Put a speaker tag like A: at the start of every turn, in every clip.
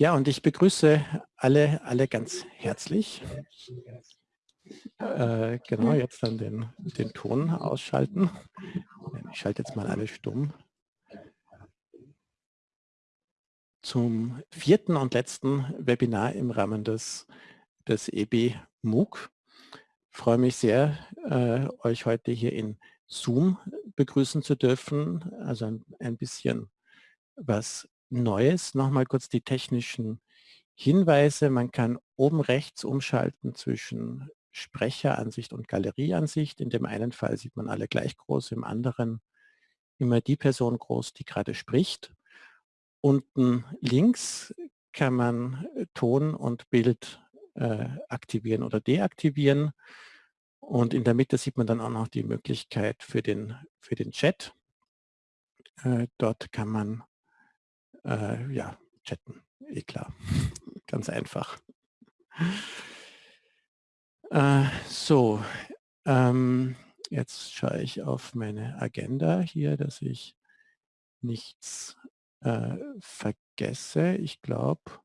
A: Ja, und ich begrüße alle, alle ganz herzlich. Äh, genau, jetzt dann den, den Ton ausschalten. Ich schalte jetzt mal alle stumm. Zum vierten und letzten Webinar im Rahmen des, des EB MOOC. Ich freue mich sehr, äh, euch heute hier in Zoom begrüßen zu dürfen. Also ein, ein bisschen was Neues. Nochmal kurz die technischen Hinweise. Man kann oben rechts umschalten zwischen Sprecheransicht und Galerieansicht. In dem einen Fall sieht man alle gleich groß, im anderen immer die Person groß, die gerade spricht. Unten links kann man äh, Ton und Bild äh, aktivieren oder deaktivieren. Und in der Mitte sieht man dann auch noch die Möglichkeit für den, für den Chat. Äh, dort kann man äh, ja, chatten, eh klar, ganz einfach. Äh, so, ähm, jetzt schaue ich auf meine Agenda hier, dass ich nichts äh, vergesse. Ich glaube,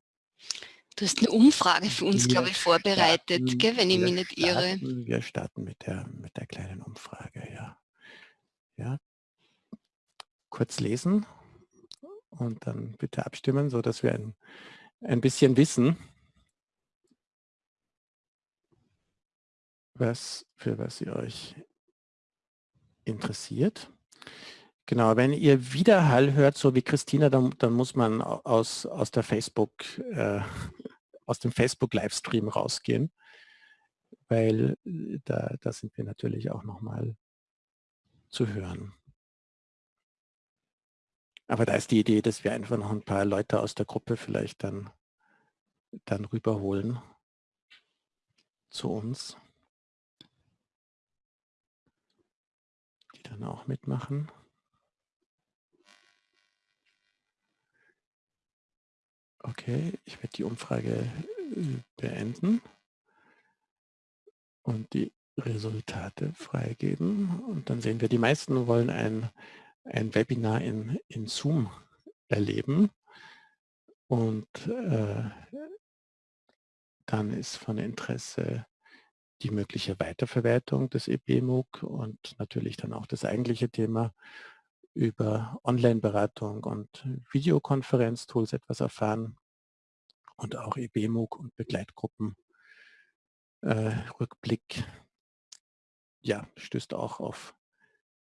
B: Du hast eine Umfrage für uns, glaube ich, vorbereitet,
A: starten,
B: gell, wenn ich mich nicht irre.
A: wir starten mit der, mit der kleinen Umfrage, ja. ja. Kurz lesen und dann bitte abstimmen, so dass wir ein, ein bisschen wissen, was, für was ihr euch interessiert. Genau, wenn ihr Widerhall hört, so wie Christina, dann, dann muss man aus, aus der Facebook, äh, aus dem Facebook-Livestream rausgehen, weil äh, da, da sind wir natürlich auch nochmal zu hören. Aber da ist die Idee, dass wir einfach noch ein paar Leute aus der Gruppe vielleicht dann, dann rüberholen zu uns. Die dann auch mitmachen. Okay, ich werde die Umfrage äh, beenden und die Resultate freigeben. Und dann sehen wir, die meisten wollen ein ein Webinar in, in Zoom erleben. Und äh, dann ist von Interesse die mögliche Weiterverwertung des EBMOOC und natürlich dann auch das eigentliche Thema über Online-Beratung und Videokonferenztools etwas erfahren und auch EBMOOC und Begleitgruppen äh, Rückblick ja, stößt auch auf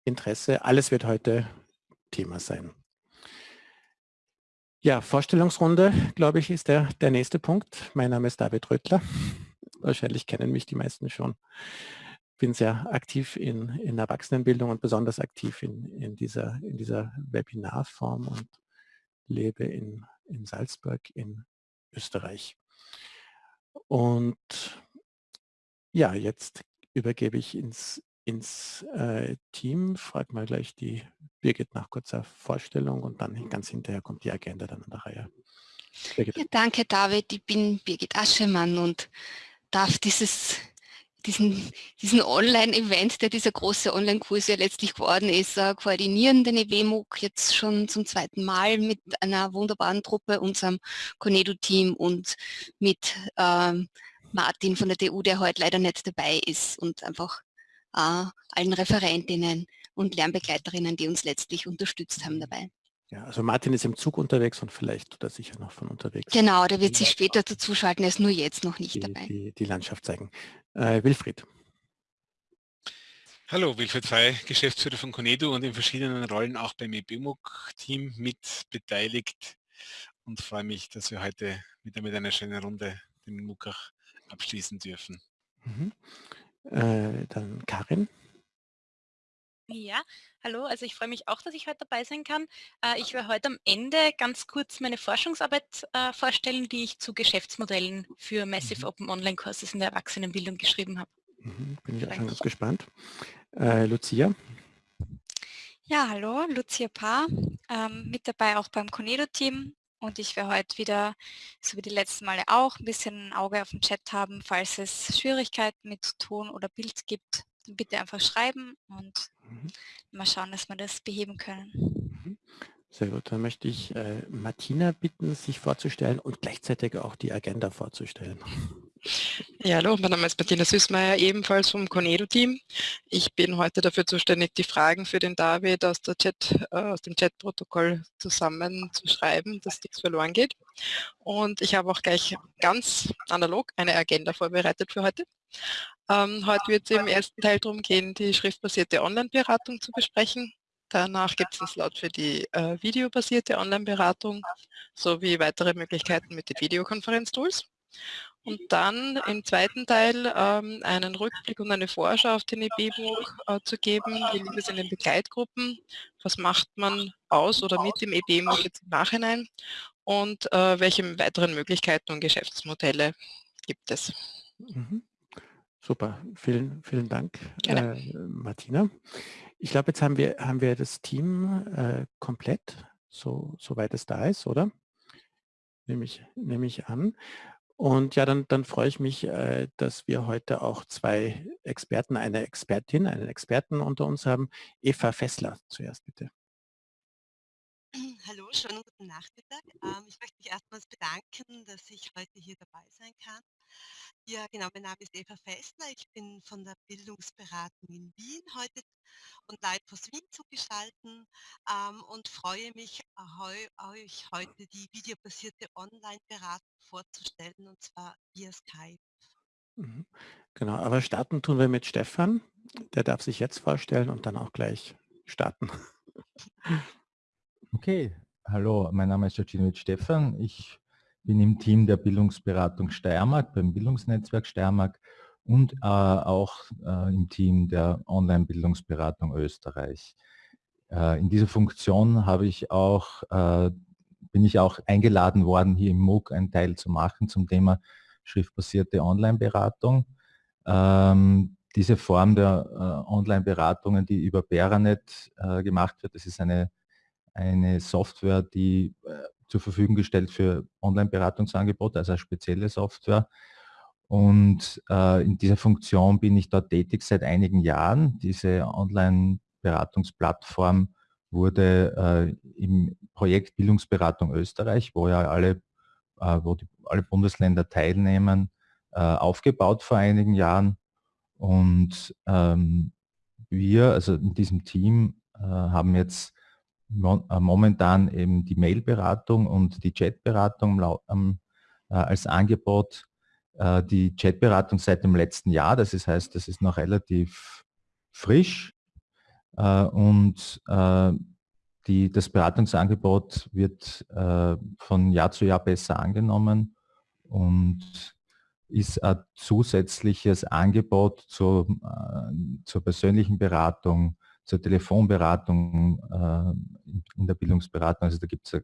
A: Interesse. Alles wird heute Thema sein. Ja, Vorstellungsrunde, glaube ich, ist der, der nächste Punkt. Mein Name ist David Röttler. Wahrscheinlich kennen mich die meisten schon. Bin sehr aktiv in, in Erwachsenenbildung und besonders aktiv in, in, dieser, in dieser Webinarform und lebe in, in Salzburg in Österreich. Und ja, jetzt übergebe ich ins ins äh, Team. Frag mal gleich die Birgit nach kurzer Vorstellung und dann ganz hinterher kommt die Agenda dann an der Reihe.
B: Ja, danke David, ich bin Birgit Aschemann und darf dieses diesen, diesen Online-Event, der dieser große Online-Kurs ja letztlich geworden ist, äh, koordinieren den EWMUG jetzt schon zum zweiten Mal mit einer wunderbaren Truppe, unserem Conedo-Team und mit ähm, Martin von der TU, der heute leider nicht dabei ist und einfach allen Referentinnen und Lernbegleiterinnen, die uns letztlich unterstützt haben dabei.
A: Ja, also Martin ist im Zug unterwegs und vielleicht tut er sicher noch von unterwegs.
B: Genau, der wird sich später dazu schalten, er ist nur jetzt noch nicht
A: die,
B: dabei.
A: Die, die Landschaft zeigen. Äh, Wilfried.
C: Hallo, Wilfried Fey, Geschäftsführer von Conedo und in verschiedenen Rollen auch beim EBMUG-Team mit beteiligt und freue mich, dass wir heute wieder mit einer schönen Runde den MOOC auch abschließen dürfen.
A: Mhm. Äh, dann Karin.
D: Ja, hallo, also ich freue mich auch, dass ich heute dabei sein kann. Äh, ich werde heute am Ende ganz kurz meine Forschungsarbeit äh, vorstellen, die ich zu Geschäftsmodellen für Massive mhm. Open Online Courses in der Erwachsenenbildung geschrieben habe.
A: Mhm, bin ich auch schon ganz gespannt. Äh, Lucia.
E: Ja, hallo, Lucia Paar, ähm, mit dabei auch beim Conedo-Team und ich werde heute wieder, so wie die letzten Male auch, ein bisschen ein Auge auf den Chat haben. Falls es Schwierigkeiten mit Ton oder Bild gibt, bitte einfach schreiben und mhm. mal schauen, dass wir das beheben können.
A: Mhm. Sehr gut, dann möchte ich äh, Martina bitten, sich vorzustellen und gleichzeitig auch die Agenda vorzustellen.
F: Ja, hallo, mein Name ist Martina Süßmeier, ebenfalls vom Conedo-Team. Ich bin heute dafür zuständig, die Fragen für den David aus, Chat, äh, aus dem Chat-Protokoll zusammenzuschreiben, dass nichts verloren geht. Und ich habe auch gleich ganz analog eine Agenda vorbereitet für heute. Ähm, heute wird es im ersten Teil darum gehen, die schriftbasierte Online-Beratung zu besprechen. Danach gibt es einen Slot für die äh, videobasierte Online-Beratung sowie weitere Möglichkeiten mit den Videokonferenztools. Und dann im zweiten Teil ähm, einen Rückblick und eine Vorschau auf den EB-Book äh, zu geben. Wie liegt es in den Begleitgruppen? Was macht man aus oder mit dem EB-Book jetzt im Nachhinein? Und äh, welche weiteren Möglichkeiten und Geschäftsmodelle gibt es?
A: Mhm. Super, vielen, vielen Dank, äh, Martina. Ich glaube, jetzt haben wir, haben wir das Team äh, komplett, so, soweit es da ist, oder? Nehme ich, nehme ich an. Und ja, dann, dann freue ich mich, äh, dass wir heute auch zwei Experten, eine Expertin, einen Experten unter uns haben. Eva Fessler zuerst bitte.
G: Hallo, schönen guten Nachmittag. Ähm, ich möchte mich erstmals bedanken, dass ich heute hier dabei sein kann. Ja, genau, mein Name ist Eva Fessler. Ich bin von der Bildungsberatung in Wien heute und live aus Wien zugeschalten ähm, und freue mich, euch heute die videobasierte Online-Beratung vorzustellen und zwar via Skype.
A: Mhm. Genau, aber starten tun wir mit Stefan. Der darf sich jetzt vorstellen und dann auch gleich starten.
H: Okay, hallo, mein Name ist Jacinovic Stefan. Ich bin im Team der Bildungsberatung Steiermark, beim Bildungsnetzwerk Steiermark und äh, auch äh, im Team der Online-Bildungsberatung Österreich. Äh, in dieser Funktion habe ich auch, äh, bin ich auch eingeladen worden, hier im MOOC einen Teil zu machen zum Thema schriftbasierte Online-Beratung. Ähm, diese Form der äh, Online-Beratungen, die über Beranet äh, gemacht wird, das ist eine, eine Software, die zur Verfügung gestellt für Online-Beratungsangebote, also eine spezielle Software. Und äh, in dieser Funktion bin ich dort tätig seit einigen Jahren. Diese Online-Beratungsplattform wurde äh, im Projekt Bildungsberatung Österreich, wo ja alle, äh, wo die, alle Bundesländer teilnehmen, äh, aufgebaut vor einigen Jahren. Und ähm, wir, also in diesem Team, äh, haben jetzt äh, momentan eben die Mailberatung und die Chatberatung äh, als Angebot. Äh, die Chatberatung seit dem letzten Jahr, das heißt, das ist noch relativ frisch und die, das Beratungsangebot wird von Jahr zu Jahr besser angenommen und ist ein zusätzliches Angebot zur, zur persönlichen Beratung zur Telefonberatung äh, in der Bildungsberatung. Also da gibt es ein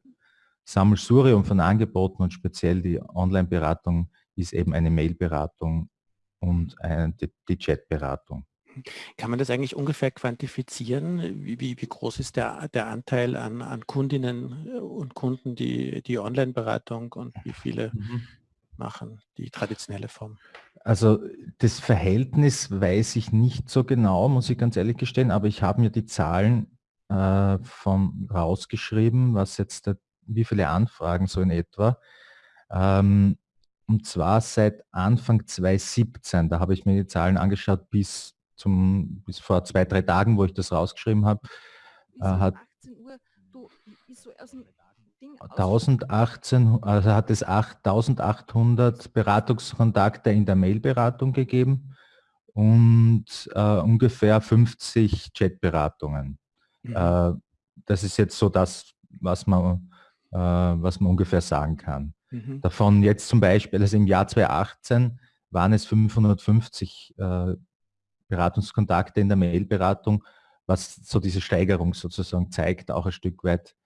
H: Sammelsurium von Angeboten und speziell die Online-Beratung ist eben eine Mail-Beratung und eine, die, die Chat-Beratung.
A: Kann man das eigentlich ungefähr quantifizieren? Wie, wie, wie groß ist der, der Anteil an, an Kundinnen und Kunden, die, die Online-Beratung und wie viele mhm machen, die traditionelle Form?
H: Also das Verhältnis weiß ich nicht so genau, muss ich ganz ehrlich gestehen, aber ich habe mir die Zahlen äh, von rausgeschrieben, was jetzt, der, wie viele Anfragen so in etwa. Ähm, und zwar seit Anfang 2017, da habe ich mir die Zahlen angeschaut bis, zum, bis vor zwei, drei Tagen, wo ich das rausgeschrieben habe. Äh, hat, Uhr, du, so 1018, also hat es 8800 Beratungskontakte in der Mailberatung gegeben und äh, ungefähr 50 Chatberatungen. Mhm. Äh, das ist jetzt so das, was man, äh, was man ungefähr sagen kann. Mhm. Davon jetzt zum Beispiel, also im Jahr 2018 waren es 550 äh, Beratungskontakte in der Mailberatung, was so diese Steigerung sozusagen zeigt, auch ein Stück weit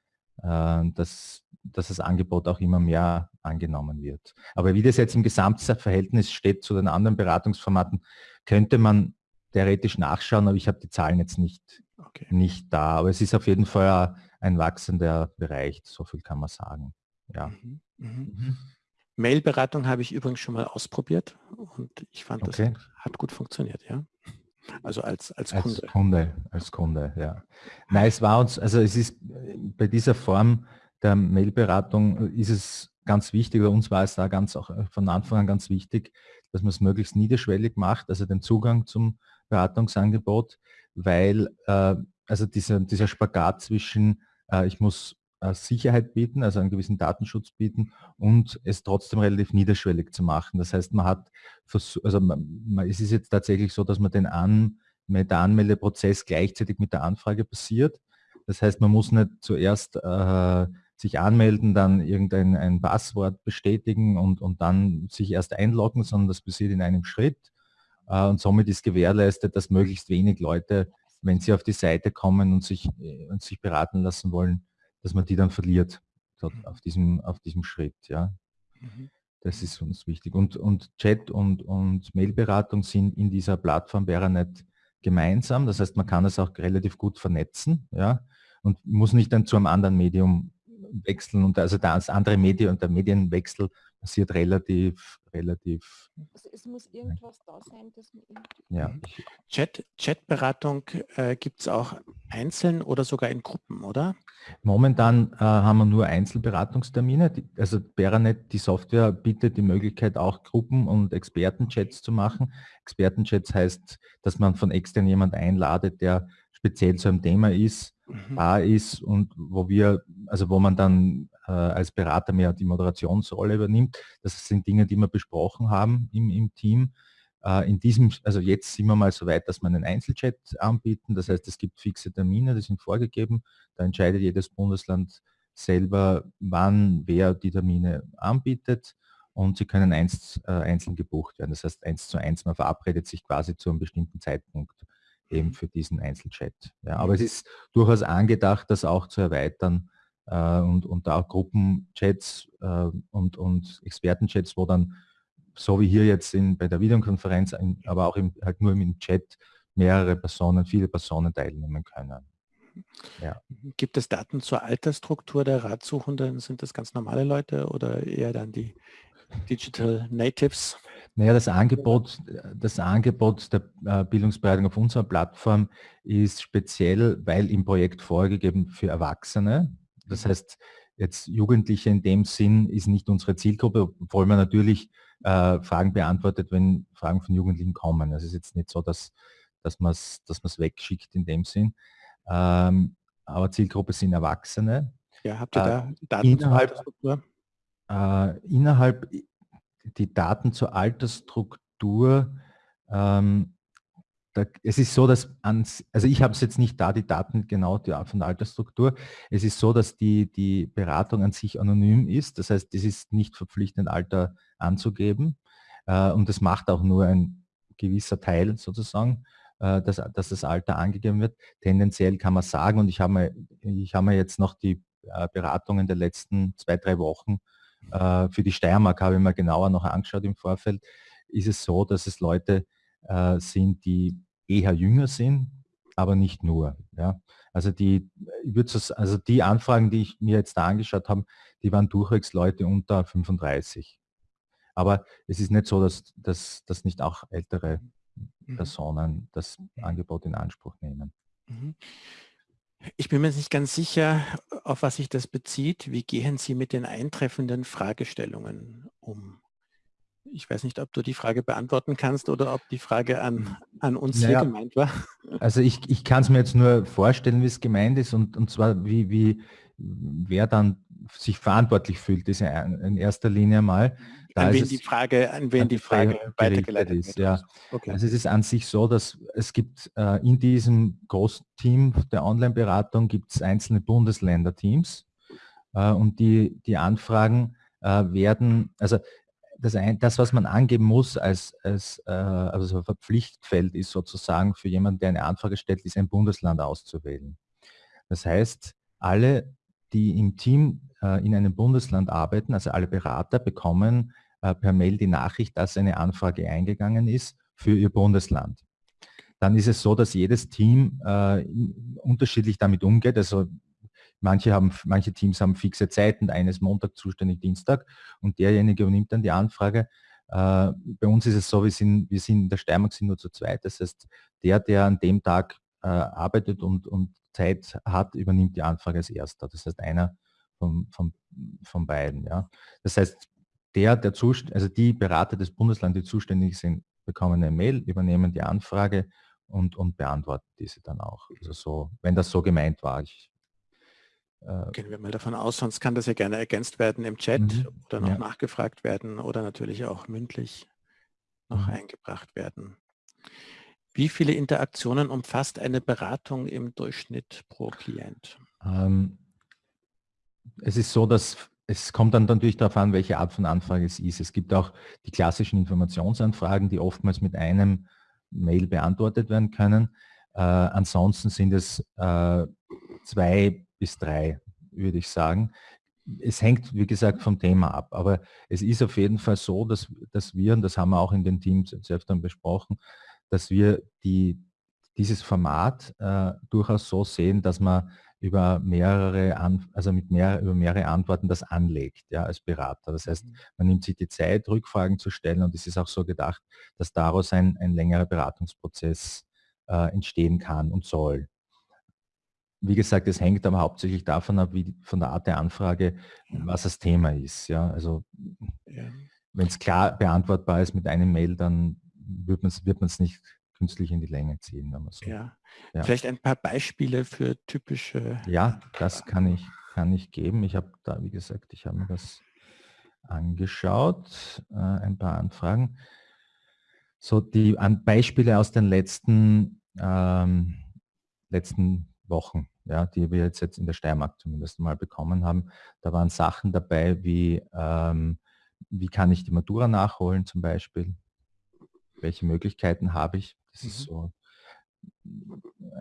H: dass, dass das Angebot auch immer mehr angenommen wird. Aber wie das jetzt im Gesamtverhältnis steht zu den anderen Beratungsformaten, könnte man theoretisch nachschauen, aber ich habe die Zahlen jetzt nicht, okay. nicht da. Aber es ist auf jeden Fall ein wachsender Bereich, so viel kann man sagen. Ja. Mhm. Mhm.
A: Mhm. Mailberatung habe ich übrigens schon mal ausprobiert und ich fand, okay. das hat gut funktioniert. Ja. Also als, als
H: Als
A: Kunde.
H: Kunde, als Kunde, ja. Nein, es war uns, also es ist bei dieser Form der Mailberatung ist es ganz wichtig, oder uns war es da ganz auch von Anfang an ganz wichtig, dass man es möglichst niederschwellig macht, also den Zugang zum Beratungsangebot, weil äh, also dieser, dieser Spagat zwischen, äh, ich muss äh, Sicherheit bieten, also einen gewissen Datenschutz bieten und es trotzdem relativ niederschwellig zu machen. Das heißt, man hat, also man, man, es ist jetzt tatsächlich so, dass man den An, der Anmeldeprozess gleichzeitig mit der Anfrage passiert. Das heißt, man muss nicht zuerst äh, sich anmelden, dann irgendein ein Passwort bestätigen und, und dann sich erst einloggen, sondern das passiert in einem Schritt. Äh, und somit ist gewährleistet, dass möglichst wenig Leute, wenn sie auf die Seite kommen und sich, äh, und sich beraten lassen wollen, dass man die dann verliert mhm. auf diesem, auf diesem Schritt. Ja. Mhm. Das ist uns wichtig. Und, und Chat und, und Mailberatung sind in dieser Plattform Beranet gemeinsam. Das heißt, man kann es auch relativ gut vernetzen ja, und muss nicht dann zu einem anderen Medium wechseln. Und also das andere Medium und der Medienwechsel passiert relativ, relativ.
I: Also es muss irgendwas da sein, das man
H: ja.
A: Mhm. Chat, Chatberatung äh, gibt es auch einzeln oder sogar in Gruppen, oder?
H: Momentan äh, haben wir nur Einzelberatungstermine. Die, also Beranet, die Software, bietet die Möglichkeit auch Gruppen- und Expertenchats zu machen. Expertenchats heißt, dass man von extern jemand einladet, der speziell zu einem Thema ist, mhm. da ist und wo wir, also wo man dann als Berater mehr die Moderationsrolle übernimmt. Das sind Dinge, die wir besprochen haben im, im Team. Äh, in diesem, also jetzt sind wir mal so weit, dass wir einen Einzelchat anbieten. Das heißt, es gibt fixe Termine, die sind vorgegeben. Da entscheidet jedes Bundesland selber, wann wer die Termine anbietet und sie können eins, äh, einzeln gebucht werden. Das heißt, eins zu eins, man verabredet sich quasi zu einem bestimmten Zeitpunkt eben mhm. für diesen Einzelchat. Ja, aber es ist durchaus angedacht, das auch zu erweitern äh, und, und da auch Gruppenchats äh, und, und Expertenchats, wo dann so wie hier jetzt in, bei der Videokonferenz, aber auch im, halt nur im Chat mehrere Personen, viele Personen teilnehmen können.
A: Ja. Gibt es Daten zur Altersstruktur der Ratsuchenden? Sind das ganz normale Leute oder eher dann die Digital Natives?
H: Naja, das Angebot, das Angebot der äh, Bildungsberatung auf unserer Plattform ist speziell, weil im Projekt vorgegeben für Erwachsene. Das heißt, jetzt Jugendliche in dem Sinn ist nicht unsere Zielgruppe, obwohl man natürlich äh, Fragen beantwortet, wenn Fragen von Jugendlichen kommen. Es ist jetzt nicht so, dass, dass man es dass wegschickt in dem Sinn. Ähm, aber Zielgruppe sind Erwachsene.
A: Ja, habt ihr da
H: äh, Daten innerhalb, äh, innerhalb die Daten zur Altersstruktur ähm, da, es ist so, dass ans, also ich habe es jetzt nicht da, die Daten genau die, von der Altersstruktur. Es ist so, dass die, die Beratung an sich anonym ist. Das heißt, es ist nicht verpflichtend, Alter anzugeben. Äh, und das macht auch nur ein gewisser Teil sozusagen, äh, dass, dass das Alter angegeben wird. Tendenziell kann man sagen, und ich habe mir, ich mir jetzt noch die äh, Beratungen der letzten zwei, drei Wochen äh, für die Steiermark habe ich mir genauer noch angeschaut im Vorfeld, ist es so, dass es Leute äh, sind, die eher jünger sind, aber nicht nur. Ja. Also die, ich würde also die Anfragen, die ich mir jetzt da angeschaut habe, die waren durchwegs Leute unter 35. Aber es ist nicht so, dass, dass, dass nicht auch ältere mhm. Personen das Angebot in Anspruch nehmen. Mhm.
A: Ich bin mir nicht ganz sicher, auf was sich das bezieht. Wie gehen Sie mit den eintreffenden Fragestellungen um? Ich weiß nicht, ob du die Frage beantworten kannst oder ob die Frage an, an uns naja, hier gemeint war.
H: Also ich, ich kann es mir jetzt nur vorstellen, wie es gemeint ist und, und zwar wie, wie wer dann sich verantwortlich fühlt, ist ja in erster Linie mal.
A: Da an wen die Frage, an wen die Frage, Frage weitergeleitet
H: ist. Ja. Okay. Also es ist an sich so, dass es gibt äh, in diesem Großteam der Online-Beratung gibt es einzelne Bundesländerteams äh, und die, die Anfragen äh, werden, also das, ein, das, was man angeben muss als, als äh, also Verpflichtfeld ist sozusagen für jemanden, der eine Anfrage stellt, ist ein Bundesland auszuwählen. Das heißt, alle, die im Team äh, in einem Bundesland arbeiten, also alle Berater bekommen äh, per Mail die Nachricht, dass eine Anfrage eingegangen ist für ihr Bundesland. Dann ist es so, dass jedes Team äh, unterschiedlich damit umgeht. Also Manche, haben, manche Teams haben fixe Zeiten, eines Montag zuständig, Dienstag und derjenige übernimmt dann die Anfrage. Äh, bei uns ist es so, wir sind, wir sind in der Steiermark sind nur zu zweit. Das heißt, der, der an dem Tag äh, arbeitet und, und Zeit hat, übernimmt die Anfrage als erster. Das heißt, einer von, von, von beiden. Ja. Das heißt, der, der Zust also die Berater des Bundeslandes, die zuständig sind, bekommen eine Mail, übernehmen die Anfrage und, und beantworten diese dann auch. Also so, wenn das so gemeint war. Ich,
A: Gehen wir mal davon aus, sonst kann das ja gerne ergänzt werden im Chat mhm. oder noch ja. nachgefragt werden oder natürlich auch mündlich noch mhm. eingebracht werden. Wie viele Interaktionen umfasst eine Beratung im Durchschnitt pro Klient? Ähm,
H: es ist so, dass es kommt dann natürlich darauf an, welche Art von Anfrage es ist. Es gibt auch die klassischen Informationsanfragen, die oftmals mit einem Mail beantwortet werden können. Äh, ansonsten sind es äh, zwei bis drei, würde ich sagen. Es hängt, wie gesagt, vom Thema ab. Aber es ist auf jeden Fall so, dass, dass wir, und das haben wir auch in den Teams selbst dann besprochen, dass wir die, dieses Format äh, durchaus so sehen, dass man über mehrere, also mit mehr, über mehrere Antworten das anlegt, ja, als Berater. Das heißt, mhm. man nimmt sich die Zeit, Rückfragen zu stellen und es ist auch so gedacht, dass daraus ein, ein längerer Beratungsprozess äh, entstehen kann und soll. Wie gesagt, es hängt aber hauptsächlich davon ab, wie von der Art der Anfrage, was das Thema ist. Ja, also ja. wenn es klar beantwortbar ist mit einem Mail, dann wird man es wird nicht künstlich in die Länge ziehen, wenn man so.
A: Ja. ja. Vielleicht ein paar Beispiele für typische.
H: Ja, das kann ich, kann ich geben. Ich habe da, wie gesagt, ich habe mir das angeschaut, äh, ein paar Anfragen. So die an Beispiele aus den letzten, ähm, letzten Wochen, ja, die wir jetzt, jetzt in der Steiermark zumindest mal bekommen haben. Da waren Sachen dabei wie, ähm, wie kann ich die Matura nachholen zum Beispiel? Welche Möglichkeiten habe ich? Das mhm. ist so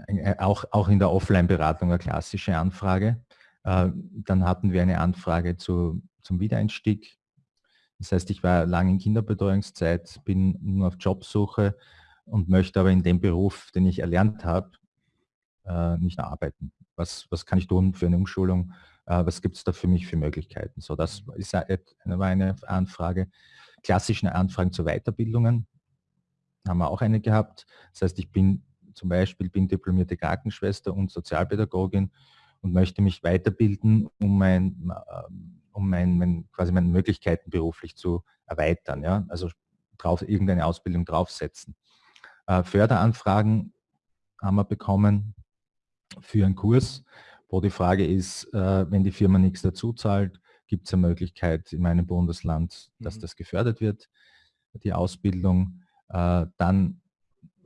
H: äh, auch, auch in der Offline-Beratung eine klassische Anfrage. Äh, dann hatten wir eine Anfrage zu, zum Wiedereinstieg. Das heißt, ich war lange in Kinderbetreuungszeit, bin nur auf Jobsuche und möchte aber in dem Beruf, den ich erlernt habe, äh, nicht arbeiten. Was, was kann ich tun für eine Umschulung? Was gibt es da für mich für Möglichkeiten? So, das ist eine, war eine Anfrage. Klassische Anfragen zu Weiterbildungen haben wir auch eine gehabt. Das heißt, ich bin zum Beispiel bin diplomierte Krankenschwester und Sozialpädagogin und möchte mich weiterbilden, um mein, ähm, um mein, mein, quasi meine Möglichkeiten beruflich zu erweitern. Ja? Also drauf, irgendeine Ausbildung draufsetzen. Äh, Förderanfragen haben wir bekommen für einen Kurs, wo die Frage ist, äh, wenn die Firma nichts dazu zahlt, gibt es eine Möglichkeit in meinem Bundesland, dass mhm. das gefördert wird, die Ausbildung. Äh, dann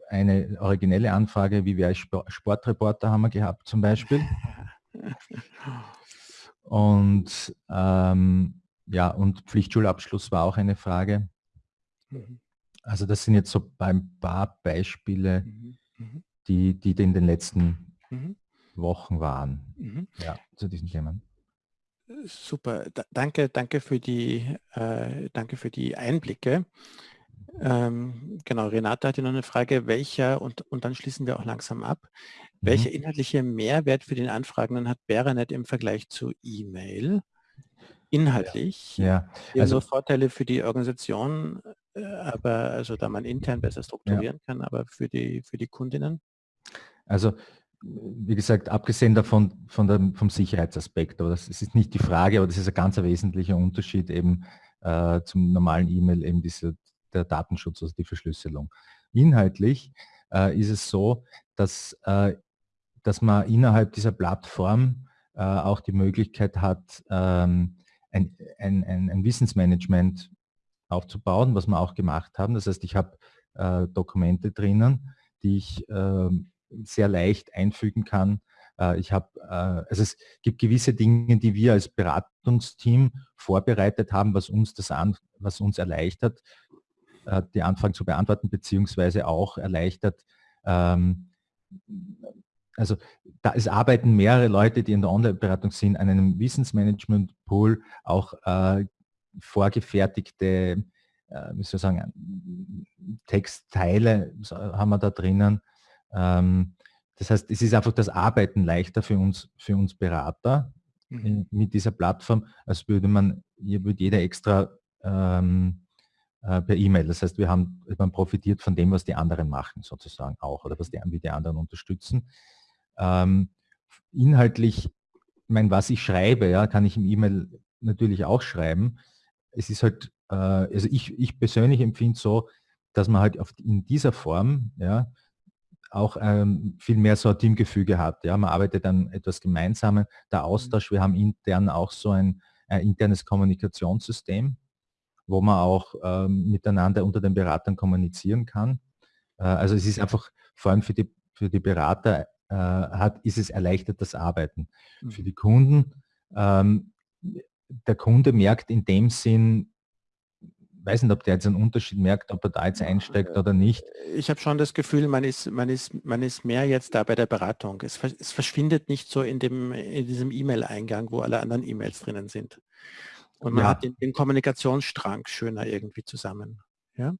H: eine originelle Anfrage, wie wäre ich Sportreporter haben wir gehabt zum Beispiel. Und ähm, ja, und Pflichtschulabschluss war auch eine Frage. Mhm. Also das sind jetzt so ein paar Beispiele, mhm. Mhm. die, die in den letzten Wochen waren ja, zu diesen Themen.
A: Super, D danke, danke für die, äh, danke für die Einblicke. Ähm, genau, Renate hatte noch eine Frage, welcher, und, und dann schließen wir auch langsam ab, mhm. welcher inhaltliche Mehrwert für den Anfragenden hat Beranet im Vergleich zu E-Mail? Inhaltlich,
H: ja, ja.
A: also Vorteile für die Organisation, äh, aber also da man intern besser strukturieren ja. kann, aber für die, für die Kundinnen?
H: Also wie gesagt, abgesehen davon von der, vom Sicherheitsaspekt, aber das ist nicht die Frage, aber das ist ein ganz wesentlicher Unterschied eben äh, zum normalen E-Mail, eben diese der Datenschutz, also die Verschlüsselung. Inhaltlich äh, ist es so, dass, äh, dass man innerhalb dieser Plattform äh, auch die Möglichkeit hat, ähm, ein, ein, ein, ein, Wissensmanagement aufzubauen, was wir auch gemacht haben. Das heißt, ich habe äh, Dokumente drinnen, die ich ähm, sehr leicht einfügen kann. Äh, ich habe, äh, also es gibt gewisse Dinge, die wir als Beratungsteam vorbereitet haben, was uns das an, was uns erleichtert, äh, die Anfragen zu beantworten, beziehungsweise auch erleichtert, ähm, also da, es arbeiten mehrere Leute, die in der Online-Beratung sind, an einem Wissensmanagement-Pool, auch äh, vorgefertigte, äh, wie soll ich sagen, Textteile haben wir da drinnen. Ähm, das heißt, es ist einfach das Arbeiten leichter für uns, für uns Berater mhm. mit dieser Plattform, als würde man, hier würde jeder extra ähm, äh, per E-Mail. Das heißt, wir haben, man profitiert von dem, was die anderen machen sozusagen auch oder was die, wie die anderen unterstützen. Ähm, inhaltlich, ich meine, was ich schreibe, ja, kann ich im E-Mail natürlich auch schreiben. Es ist halt, äh, also ich, ich persönlich empfinde so, dass man halt auf, in dieser Form ja, auch ähm, viel mehr so ein Teamgefüge hat. Ja, man arbeitet an etwas Gemeinsamen, der mhm. Austausch, wir haben intern auch so ein, ein internes Kommunikationssystem, wo man auch ähm, miteinander unter den Beratern kommunizieren kann. Äh, also es ist einfach vor allem für die, für die Berater äh, hat, ist es erleichtert das Arbeiten. Mhm. Für die Kunden, ähm, der Kunde merkt in dem Sinn, weiß nicht, ob der jetzt einen Unterschied merkt, ob er da jetzt einsteigt oder nicht.
A: Ich habe schon das Gefühl, man ist, man, ist, man ist mehr jetzt da bei der Beratung. Es, es verschwindet nicht so in, dem, in diesem E-Mail-Eingang, wo alle anderen E-Mails drinnen sind. Und man ja. hat den, den, Kommunikationsstrang schöner irgendwie zusammen. Ja?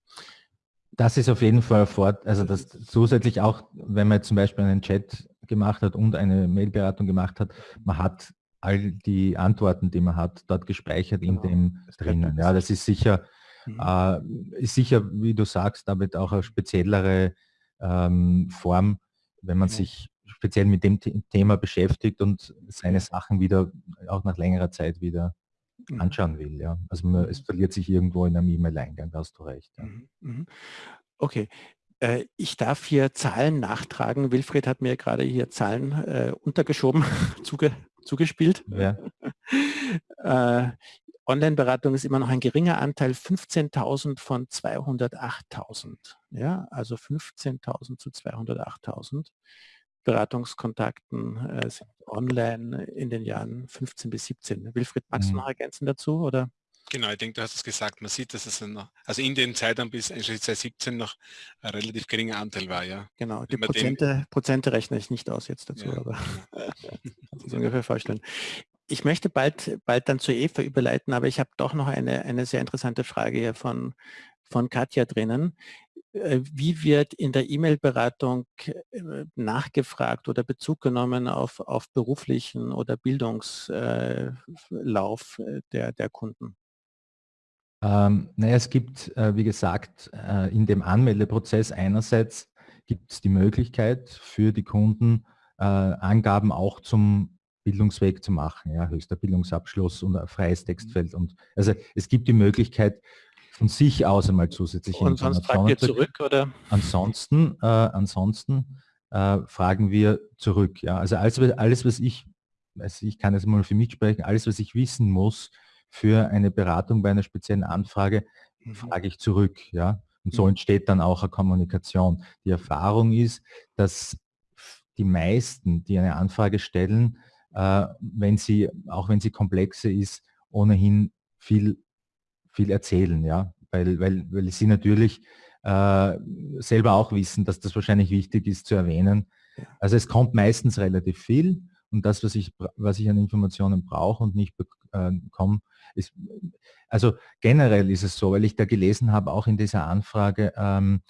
H: Das ist auf jeden Fall fort, also das zusätzlich auch, wenn man zum Beispiel einen Chat gemacht hat und eine Mailberatung gemacht hat, man hat all die Antworten, die man hat, dort gespeichert genau. in dem drinnen. Ja, das ist sicher Mhm. Äh, ist sicher, wie du sagst, damit auch eine speziellere ähm, Form, wenn man ja. sich speziell mit dem Thema beschäftigt und seine Sachen wieder auch nach längerer Zeit wieder mhm. anschauen will. Ja. Also man, es mhm. verliert sich irgendwo in einem E-Mail-Eingang, da hast du recht. Ja.
A: Mhm. Okay. Äh, ich darf hier Zahlen nachtragen. Wilfried hat mir gerade hier Zahlen äh, untergeschoben, zuge, zugespielt. Ja. äh, Online-Beratung ist immer noch ein geringer Anteil, 15.000 von 208.000. Ja, also 15.000 zu 208.000 Beratungskontakten äh, sind online in den Jahren 15 bis 17. Wilfried, magst mhm. du noch ergänzen dazu? Oder?
C: Genau, ich denke, du hast es gesagt, man sieht, dass es noch, also in den Zeitraum bis 2017 noch ein relativ geringer Anteil war, ja.
A: Genau, die Prozente, Prozente rechne ich nicht aus jetzt dazu, ja. aber kannst du ungefähr vorstellen ich möchte bald, bald dann zur Eva überleiten, aber ich habe doch noch eine, eine sehr interessante Frage hier von, von Katja drinnen. Äh, wie wird in der E-Mail-Beratung äh, nachgefragt oder Bezug genommen auf, auf beruflichen oder Bildungslauf äh, der, der Kunden?
H: Ähm, naja, es gibt, wie gesagt, in dem Anmeldeprozess einerseits gibt es die Möglichkeit für die Kunden, Angaben auch zum Bildungsweg zu machen, ja, höchster Bildungsabschluss und ein freies mhm. Textfeld. Und also es gibt die Möglichkeit, von sich aus einmal zusätzliche
A: und Informationen. Sonst zurück, oder?
H: Ansonsten, äh, ansonsten äh, fragen wir zurück. Ja. Also alles, alles, was ich, also ich kann jetzt mal für mich sprechen, alles, was ich wissen muss für eine Beratung bei einer speziellen Anfrage, mhm. frage ich zurück. Ja. Und so mhm. entsteht dann auch eine Kommunikation. Die Erfahrung ist, dass die meisten, die eine Anfrage stellen, wenn sie, auch wenn sie komplexe ist, ohnehin viel, viel erzählen, ja, weil, weil, weil sie natürlich äh, selber auch wissen, dass das wahrscheinlich wichtig ist zu erwähnen. Also es kommt meistens relativ viel und das, was ich, was ich an Informationen brauche und nicht bekomme, äh, ist, also generell ist es so, weil ich da gelesen habe, auch in dieser Anfrage, ähm,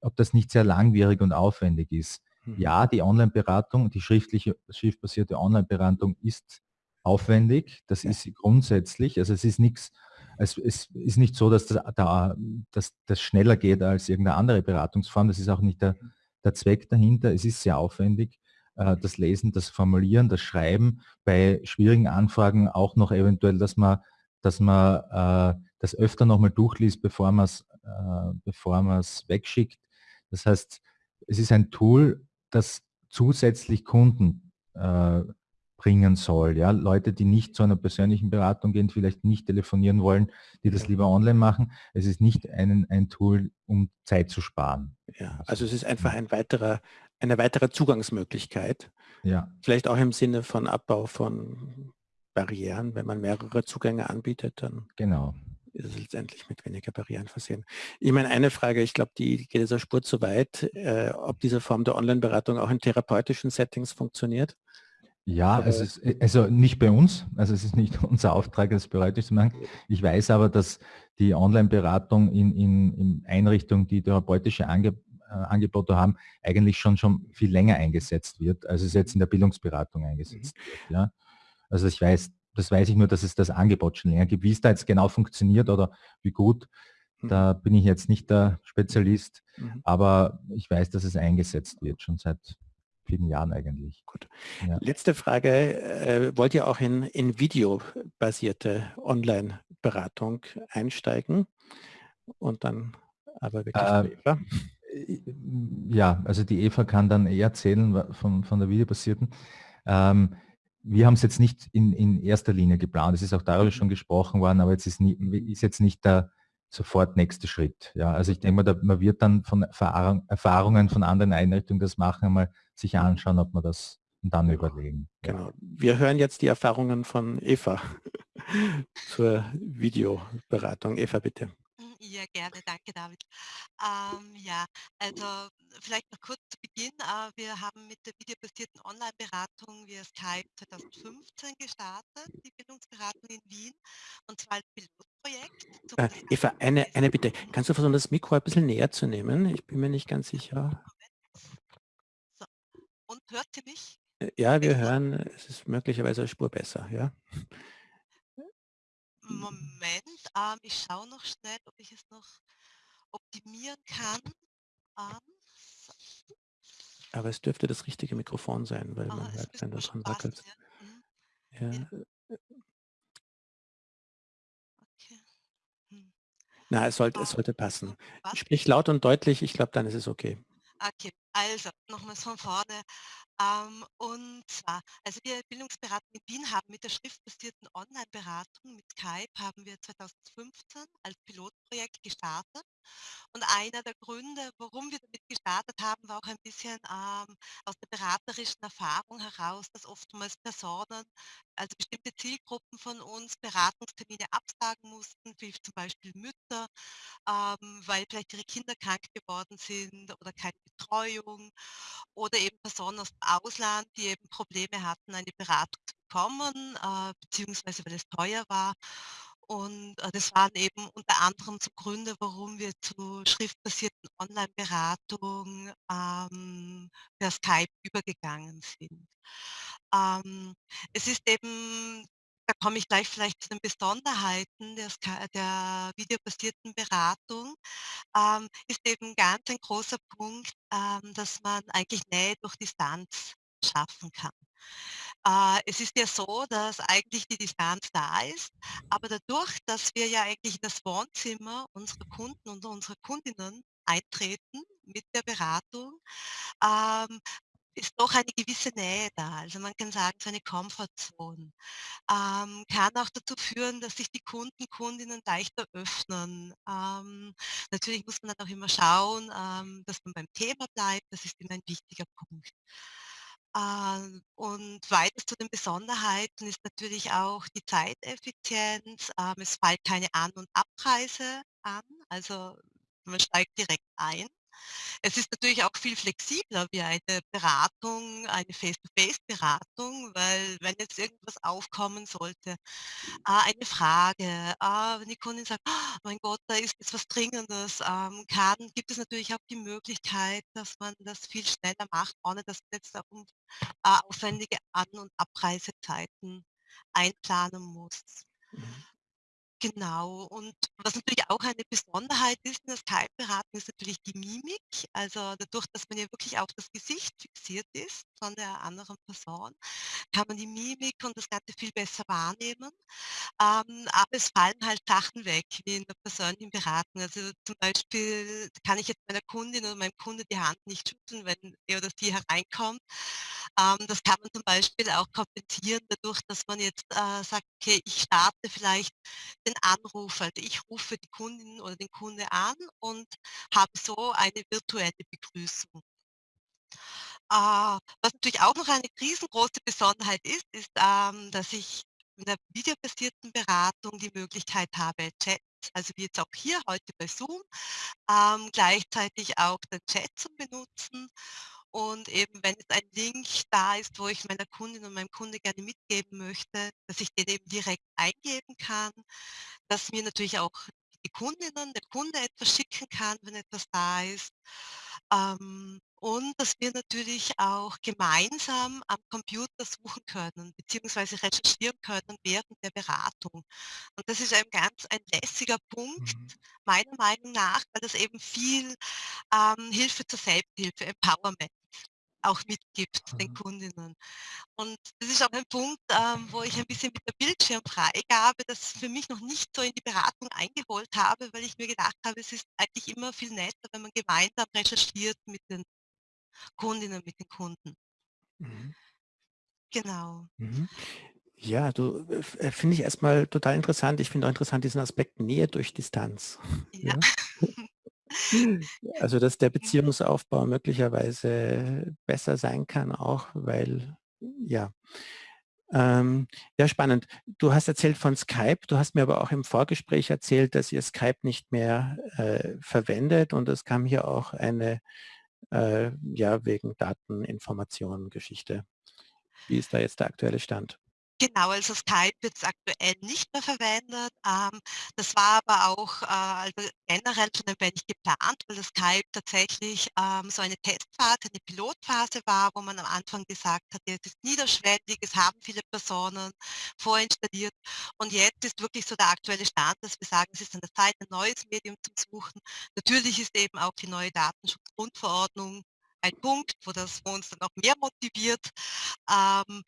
H: ob das nicht sehr langwierig und aufwendig ist. Ja, die Online-Beratung, die schriftliche, schriftbasierte Online-Beratung ist aufwendig. Das ja. ist grundsätzlich. Also es ist nichts, es, es ist nicht so, dass das, da, dass das schneller geht als irgendeine andere Beratungsform. Das ist auch nicht der, der Zweck dahinter. Es ist sehr aufwendig. Äh, das Lesen, das Formulieren, das Schreiben, bei schwierigen Anfragen auch noch eventuell, dass man, dass man äh, das öfter nochmal durchliest, bevor man es äh, bevor man es wegschickt. Das heißt, es ist ein Tool, das zusätzlich Kunden äh, bringen soll. Ja? Leute, die nicht zu einer persönlichen Beratung gehen, vielleicht nicht telefonieren wollen, die das lieber online machen. Es ist nicht ein, ein Tool, um Zeit zu sparen.
A: Ja, also es ist einfach ein weiterer, eine weitere Zugangsmöglichkeit. Ja. Vielleicht auch im Sinne von Abbau von Barrieren, wenn man mehrere Zugänge anbietet, dann
H: genau
A: ist es letztendlich mit weniger Barrieren versehen. Ich meine, eine Frage, ich glaube, die geht dieser Spur zu weit, äh, ob diese Form der Online-Beratung auch in therapeutischen Settings funktioniert.
H: Ja, also, es ist, also nicht bei uns, also es ist nicht unser Auftrag, das bereitisch zu machen. Ich weiß aber, dass die Online-Beratung in, in, in Einrichtungen, die therapeutische Ange, äh, Angebote haben, eigentlich schon schon viel länger eingesetzt wird, als es jetzt in der Bildungsberatung eingesetzt mhm. wird. Ja? Also ich weiß, das weiß ich nur, dass es das Angebot schon länger gibt. Wie es da jetzt genau funktioniert oder wie gut, Mhm. Da bin ich jetzt nicht der Spezialist,
A: Mhm.
H: aber ich weiß, dass es eingesetzt wird, schon seit vielen Jahren eigentlich.
A: Gut.
H: Ja.
A: Letzte Frage. Äh, wollt ihr auch in, in videobasierte Online-Beratung einsteigen? Und dann aber wirklich
H: Äh,
A: Eva?
H: Ja, also die Eva kann dann eher erzählen von, von der videobasierten. Ähm, wir haben es jetzt nicht in, in erster Linie geplant. Es ist auch darüber schon gesprochen worden, aber jetzt ist, nie, ist jetzt nicht der sofort nächste Schritt. Ja, also ich denke mal, man wird dann von Erfahrung, Erfahrungen von anderen Einrichtungen das machen, mal sich anschauen, ob man das und dann
A: Genau.
H: überlegen.
A: Genau. Wir hören jetzt die Erfahrungen von Eva zur Videoberatung. Eva, bitte.
G: Ja, gerne, danke David. Ähm, ja, also vielleicht noch kurz zu Beginn. Äh, wir haben mit der videobasierten Online-Beratung via Skype 2015 gestartet, die Bildungsberatung in Wien, und zwar als Pilotprojekt.
A: Äh, Eva, eine, eine. Bitte. Kannst du versuchen, das Mikro ein bisschen näher zu nehmen? Ich bin mir nicht ganz sicher.
G: So. Und hört ihr mich
A: Äh, Ja, wir hören, es ist möglicherweise eine Spur besser, ja.
G: Moment, ähm, ich schaue noch schnell, ob ich es noch optimieren kann. Ähm, so.
A: Aber es dürfte das richtige Mikrofon sein, weil
G: Ah,
A: man hört, wenn du dran
G: passen,
A: wackelst.
G: ja. Mhm.
A: Ja.
G: Okay. Hm.
A: Na, es sollte, es
G: Ähm,
A: sollte passen.
G: was?
A: Sprich laut und deutlich, ich glaube, dann ist es okay.
G: Okay, also nochmals von vorne. Ähm, und zwar, also wir Bildungsberatung in Wien haben mit der schriftbasierten Online-Beratung mit Skype haben wir 2015 als Pilotprojekt gestartet. Und einer der Gründe, warum wir damit gestartet haben, war auch ein bisschen ähm, aus der beraterischen Erfahrung heraus, dass oftmals Personen, also bestimmte Zielgruppen von uns Beratungstermine absagen mussten, wie zum Beispiel Mütter, ähm, weil vielleicht ihre Kinder krank geworden sind oder keine Betreuung oder eben Personen aus dem Ausland, die eben Probleme hatten, eine Beratung zu bekommen, äh, beziehungsweise weil es teuer war. Und äh, das waren eben unter anderem so Gründe, warum wir zu schriftbasierten Online-Beratung ähm, per Skype übergegangen sind. Ähm, es ist eben, da komme ich gleich vielleicht zu den Besonderheiten der, Sky der videobasierten Beratung ähm, ist eben ganz ein großer Punkt, ähm, dass man eigentlich Nähe durch Distanz schaffen kann. Äh, es ist ja so, dass eigentlich die Distanz da ist, aber dadurch, dass wir ja eigentlich in das Wohnzimmer unserer Kunden und unserer Kundinnen eintreten mit der Beratung, ähm, ist doch eine gewisse Nähe da. Also man kann sagen, so eine Comfortzone ähm, kann auch dazu führen, dass sich die Kunden, Kundinnen leichter öffnen. Ähm, natürlich muss man dann auch immer schauen, ähm, dass man beim Thema bleibt. Das ist immer ein wichtiger Punkt. Ähm, und weiters zu den Besonderheiten ist natürlich auch die Zeiteffizienz. Ähm, es fällt keine An- und Abreise an, also man steigt direkt ein. Es ist natürlich auch viel flexibler wie eine Beratung, eine Face-to-Face-Beratung, weil wenn jetzt irgendwas aufkommen sollte, ah, eine Frage, ah, wenn die Kundin sagt, "Ah, mein Gott, da ist jetzt was Dringendes, ähm, kann, gibt es natürlich auch die Möglichkeit, dass man das viel schneller macht, ohne dass man jetzt auch äh, aufwendige An- und Abreisezeiten einplanen muss.
A: Mhm.
G: Genau. Und was natürlich auch eine Besonderheit ist in der Skype-Beratung, ist natürlich die Mimik. Also dadurch, dass man ja wirklich auf das Gesicht fixiert ist von der anderen Person, kann man die Mimik und das Ganze viel besser wahrnehmen. Ähm, aber es fallen halt Sachen weg, wie in der persönlichen Beratung. Also zum Beispiel kann ich jetzt meiner Kundin oder meinem Kunde die Hand nicht schütteln, wenn er oder sie hereinkommt. Ähm, das kann man zum Beispiel auch kompensieren dadurch, dass man jetzt äh, sagt, okay, ich starte vielleicht den Anruf, also ich rufe die Kundin oder den Kunde an und habe so eine virtuelle Begrüßung. Äh, was natürlich auch noch eine riesengroße Besonderheit ist, ist, ähm, dass ich in der videobasierten Beratung die Möglichkeit habe, Chats, also wie jetzt auch hier heute bei Zoom, ähm, gleichzeitig auch den Chat zu benutzen. Und eben, wenn jetzt ein Link da ist, wo ich meiner Kundin und meinem Kunde gerne mitgeben möchte, dass ich den eben direkt eingeben kann, dass mir natürlich auch die Kundinnen, der Kunde etwas schicken kann, wenn etwas da ist. Ähm, und dass wir natürlich auch gemeinsam am Computer suchen können beziehungsweise recherchieren können während der Beratung. Und das ist ein ganz ein lässiger Punkt,
A: Mhm.
G: meiner Meinung nach, weil das eben viel, ähm, Hilfe zur Selbsthilfe, Empowerment auch mitgibt den. Kundinnen. Und das ist auch ein Punkt, ähm, wo ich ein bisschen mit der Bildschirmfreigabe das für mich noch nicht so in die Beratung eingeholt habe, weil ich mir gedacht habe, es ist eigentlich immer viel netter, wenn man gemeinsam recherchiert mit den Kundinnen, mit den Kunden.
A: Mhm.
G: Genau.
A: Mhm. Ja, du, äh, finde ich erstmal total interessant. Ich finde auch interessant diesen Aspekt Nähe durch Distanz,
G: Ja.
A: ja? Also, dass der. Beziehungsaufbau möglicherweise besser sein kann auch, weil ja. Ähm, ja, spannend. Du hast erzählt von Skype, du hast mir aber auch im Vorgespräch erzählt, dass ihr Skype nicht mehr, äh, verwendet und es kam hier auch eine, äh, ja, wegen Dateninformation Geschichte. Wie ist da jetzt der aktuelle Stand?
G: Genau, also Skype wird aktuell nicht mehr verwendet. Ähm, das war aber auch, äh, also generell schon ein wenig geplant, weil das Skype tatsächlich, ähm, so eine Testphase, eine Pilotphase war, wo man am Anfang gesagt hat: „Ja, es ist niederschwellig, es haben viele Personen vorinstalliert.“ Und jetzt ist wirklich so der aktuelle Stand, dass wir sagen, es ist an der Zeit, ein neues Medium zum Suchen. Natürlich ist eben auch die neue Datenschutzgrundverordnung ein Punkt, wo das wo uns dann auch mehr motiviert. Ähm,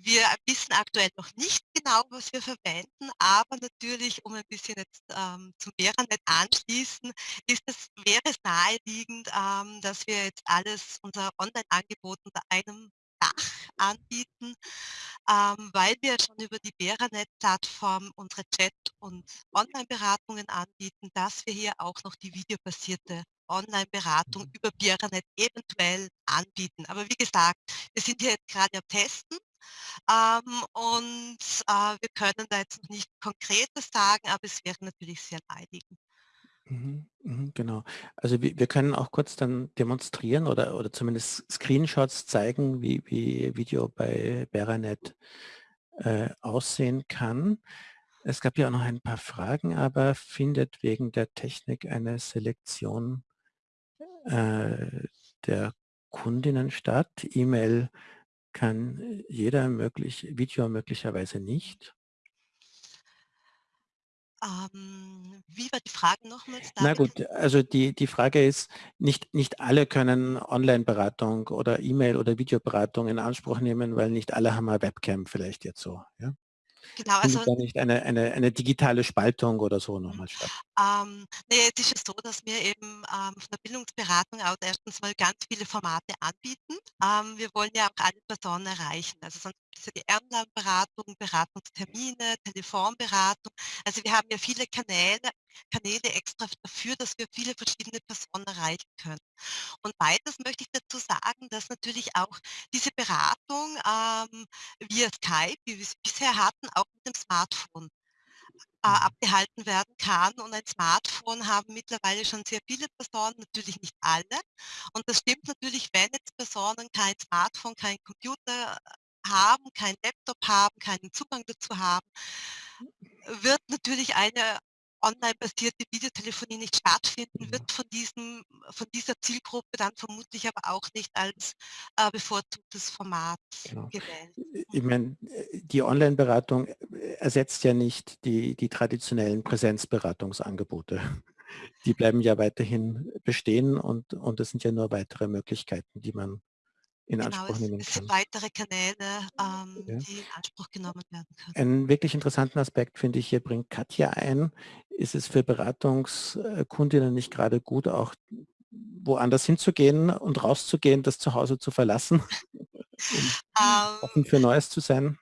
G: wir wissen aktuell noch nicht genau, was wir verwenden, aber natürlich, um ein bisschen jetzt, ähm, zum Veranet anschließen, ist es wäre es naheliegend, ähm, dass wir jetzt alles unser Onlineangebot unter einem Dach anbieten, ähm, weil wir schon über die Veranet-Plattform unsere Chat und Onlineberatungen anbieten, dass wir hier auch noch die videobasierte Onlineberatung
A: Mhm.
G: über Veranet eventuell anbieten. Aber wie gesagt, wir sind hier jetzt grade am Testen, ähm, und, äh, wir können da jetzt noch nicht Konkretes sagen, aber es wäre natürlich sehr naheliegend.
A: Mhm, mhm, genau. Also wir können auch kurz dann demonstrieren oder oder zumindest Screenshots zeigen, wie wie Video bei Veranet, äh, aussehen kann. Es gab ja auch noch ein paar Fragen, aber findet wegen der Technik eine Selektion äh, der Kundinnen statt? E-Mail kann jeder möglich Video möglicherweise nicht?
G: Ähm, wie war die Frage nochmals,
A: Na gut, also die die Frage ist, nicht nicht alle können Onlineberatung oder E-Mail oder Videoberatung in Anspruch nehmen, weil nicht alle haben 'ne Webcam vielleicht jetzt so, ja?
G: Genau, also
A: nicht eine eine eine digitale Spaltung oder so noch
G: Mhm.
A: mal statt?
G: Ähm, ne, jetzt ist es so, dass wir eben, ähm, von der Bildungsberatung aus erstens mal ganz viele Formate anbieten. Ähm, wir wollen ja auch alle Personen erreichen. Also sonst ist ja die Online-Beratung, Beratungstermine, Telefonberatung. Also wir haben ja viele Kanäle Kanäle extra dafür, dass wir viele verschiedene Personen erreichen können. Und weiters möchte ich dazu sagen, dass natürlich auch diese Beratung, ähm, via Skype, wie wir sie bisher hatten, auch mit dem Smartphone, äh,
A: Mhm.
G: abgehalten werden kann. Und ein Smartphone haben mittlerweile schon sehr viele Personen, natürlich nicht alle. Und das stimmt natürlich, wenn jetzt Personen kein Smartphone, keinen Computer haben, keinen Laptop haben, keinen Zugang dazu haben wird natürlich eine online-basierte Videotelefonie nicht stattfinden, wird
A: Mhm.
G: von diesem von dieser Zielgruppe dann vermutlich aber auch nicht als, äh, bevorzugtes Format
A: Genau.
G: gewählt. Mhm.
A: ich meine, die Onlineberatung, äh, ersetzt ja nicht die die traditionellen Präsenzberatungsangebote. Die bleiben ja weiterhin bestehen und und das sind ja nur weitere Möglichkeiten, die man in
G: Genau,
A: Anspruch
G: es
A: nehmen
G: es sind
A: kann.
G: weitere Kanäle, ähm,
A: Ja.
G: die in Anspruch genommen werden können.
A: Einen wirklich interessanten Aspekt, finde ich, hier bringt Katja ein. Ist es für Beratungs äh, Kundinnen nicht grade gut, auch woanders hinzugehen und rauszugehen, das Zuhause zu verlassen, um
G: Ähm
A: offen für Neues zu sein?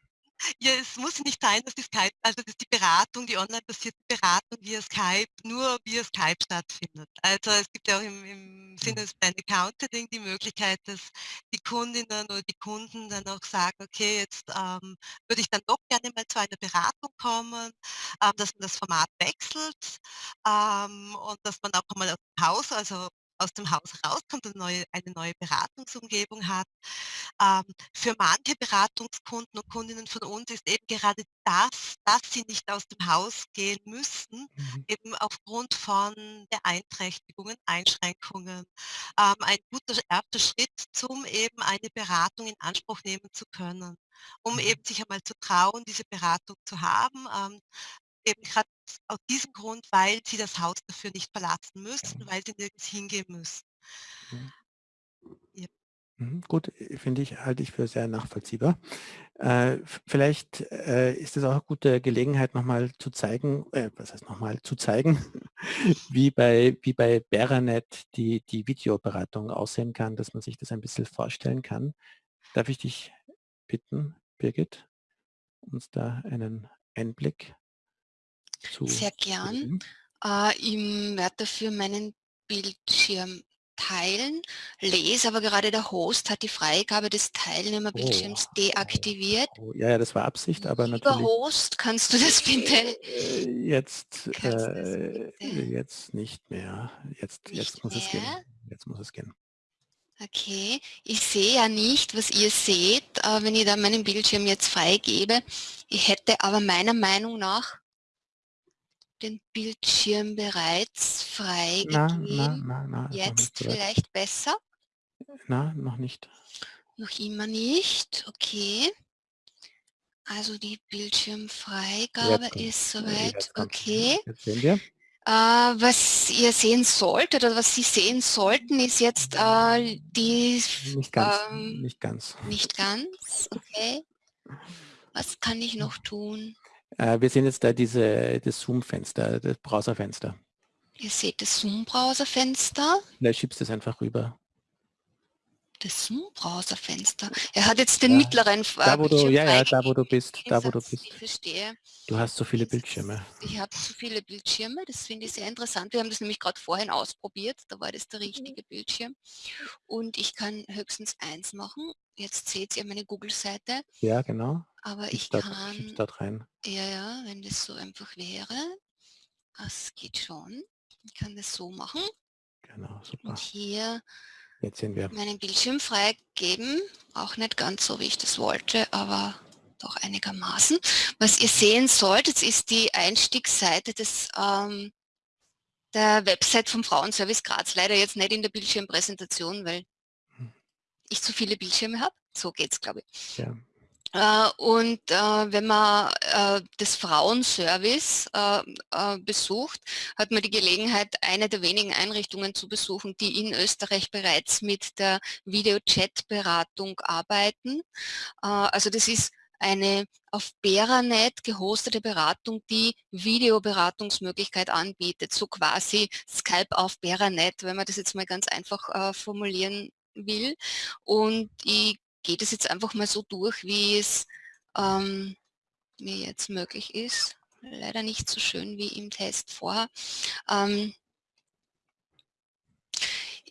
G: Ja, es muss nicht sein, dass die Skype also dass die Beratung, die online-basierte Beratung via Skype nur via Skype stattfindet. Also, es gibt ja auch im im Sinne des Branded Counseling die Möglichkeit, dass die Kundinnen oder die Kunden dann auch sagen: „Okay, jetzt, ähm, würde ich dann doch gerne mal zu einer Beratung kommen“, ähm, dass man das Format wechselt, ähm, und dass man auch einmal aus'm Haus, also aus dem Haus rauskommt und neue, eine neue Beratungsumgebung hat. Ähm, für manche Beratungskunden und Kundinnen von uns ist eben gerade das, dass sie nicht aus dem Haus gehen müssen, mhm. eben aufgrund von Beeinträchtigungen, Einschränkungen, ähm, ein guter erster Schritt, zum eben eine Beratung in Anspruch nehmen zu können, um mhm. eben sich einmal zu trauen, diese Beratung zu haben, ähm, eben gerade aus diesem Grund, weil sie das Haus dafür nicht verlassen müssen, weil sie nirgends hingehen müssen.
A: Mhm. Ja. Mhm, gut, äh, finde ich, halte ich für sehr nachvollziehbar. Äh, vielleicht äh, ist es auch eine gute Gelegenheit, nochmal zu zeigen, äh, was heißt nochmal, zu zeigen, wie bei, wie bei Beranet die, die Videoberatung aussehen kann, dass man sich das ein bisschen vorstellen kann. Darf ich dich bitten, Birgit, uns da einen Einblick
B: zu Sehr gern. Äh, ich werde dafür meinen Bildschirm teilen, lese, aber gerade der Host hat die Freigabe des Teilnehmerbildschirms oh, deaktiviert.
A: Oh, ja, ja, das war Absicht, aber Lieber natürlich...
B: Host, kannst du das bitte?
A: Äh, jetzt, äh, bitte? jetzt nicht mehr. Jetzt, nicht jetzt muss mehr? es gehen. Jetzt muss es gehen.
B: Okay, ich sehe ja nicht, was ihr seht, äh, wenn ich da meinen Bildschirm jetzt freigebe. Ich hätte aber meiner Meinung nach den Bildschirm bereits freigegeben. Na, na, na, Jetzt vielleicht besser?
A: Na, noch nicht.
B: Noch immer nicht, okay. Also die Bildschirmfreigabe ist soweit okay.
A: Jetzt sehen wir.
B: Äh, was ihr sehen solltet oder was Sie sehen sollten, ist jetzt äh, die...
A: Nicht ganz, ähm, nicht ganz.
B: Nicht ganz, okay. Was kann ich noch tun?
A: Äh, wir sehen jetzt da diese, das Zoom-Fenster, das Browserfenster.
B: Ihr seht das Zoom-Browserfenster.
A: Vielleicht schiebst du es einfach rüber.
B: Das Zoom-Browserfenster. Er hat jetzt den ja, mittleren
A: da, wo du, Ja, ja, da wo du bist. Da wo du bist.
B: Ich verstehe.
A: Du hast so viele Bildschirme.
B: Ich habe so viele Bildschirme, das finde ich sehr interessant. Wir haben das nämlich gerade vorhin ausprobiert, da war das der richtige Bildschirm. Und ich kann höchstens eins machen. Jetzt seht ihr meine Google-Seite.
A: Ja, genau.
B: Aber ich, ich
A: dort,
B: kann...
A: Dort rein.
B: Ja, ja, wenn das so einfach wäre. Das geht schon. Ich kann das so machen.
A: Genau, super.
B: Und hier
A: Jetzt sehen wir.
B: meinen Bildschirm freigeben. Auch nicht ganz so, wie ich das wollte, aber doch einigermaßen. Was ihr sehen solltet, ist die Einstiegsseite des, ähm, der Website vom Frauenservice Graz. Leider jetzt nicht in der Bildschirmpräsentation, weil. Ich zu viele Bildschirme habe. So geht es, glaube ich. Ja. Äh, und äh, wenn man äh, das Frauenservice besucht, hat man die Gelegenheit, eine der wenigen Einrichtungen zu besuchen, die in Österreich bereits mit der Videochat-Beratung arbeiten. Also das ist eine auf Beranet gehostete Beratung, die Videoberatungsmöglichkeit anbietet, so quasi Skype auf Beranet, wenn man das jetzt mal ganz einfach formulieren will. Und ich geht es jetzt einfach mal so durch, wie es ähm, mir jetzt möglich ist. Leider nicht so schön wie im Test vorher. Ähm,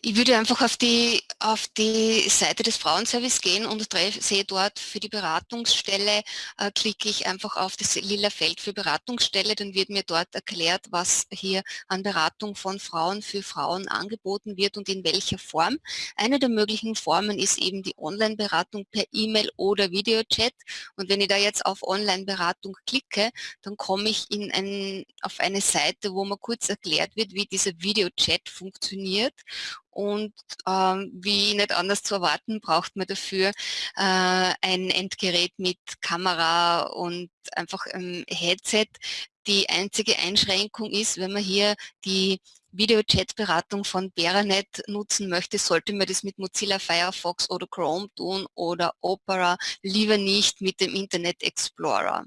B: ich würde einfach auf die, auf die Seite des Frauenservice gehen und sehe dort für die Beratungsstelle, äh, klicke ich einfach auf das lila Feld für Beratungsstelle, dann wird mir dort erklärt, was hier an Beratung von Frauen für Frauen angeboten wird und in welcher Form. Eine der möglichen Formen ist eben die Online-Beratung per E-Mail oder Videochat. Und wenn ich da jetzt auf Online-Beratung klicke, dann komme ich in ein, auf eine Seite, wo mir kurz erklärt wird, wie dieser Videochat funktioniert und ähm, wie nicht anders zu erwarten, braucht man dafür äh, ein Endgerät mit Kamera und einfach ein Headset. Die einzige Einschränkung ist, wenn man hier die Videochat-Beratung von Beranet nutzen möchte, sollte man das mit Mozilla Firefox oder Chrome tun oder Opera, lieber nicht mit dem Internet Explorer.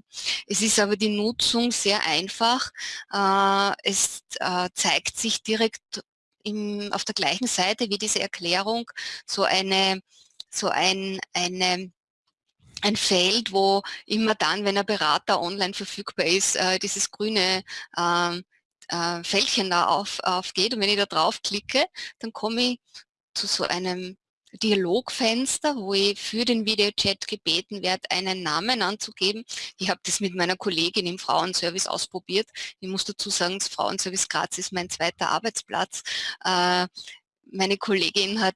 B: Es ist aber die Nutzung sehr einfach. Äh, es äh, zeigt sich direkt im, auf der gleichen Seite wie diese Erklärung so eine, so ein, eine ein Feld, wo immer dann, wenn ein Berater online verfügbar ist, äh, dieses grüne ähm, äh, Fältchen da auf, aufgeht. Und wenn ich da drauf klicke, dann komme ich zu so einem Dialogfenster, wo ich für den Videochat gebeten werde, einen Namen anzugeben. Ich habe das mit meiner Kollegin im Frauenservice ausprobiert. Ich muss dazu sagen, das Frauenservice Graz ist mein zweiter Arbeitsplatz. Äh, meine Kollegin hat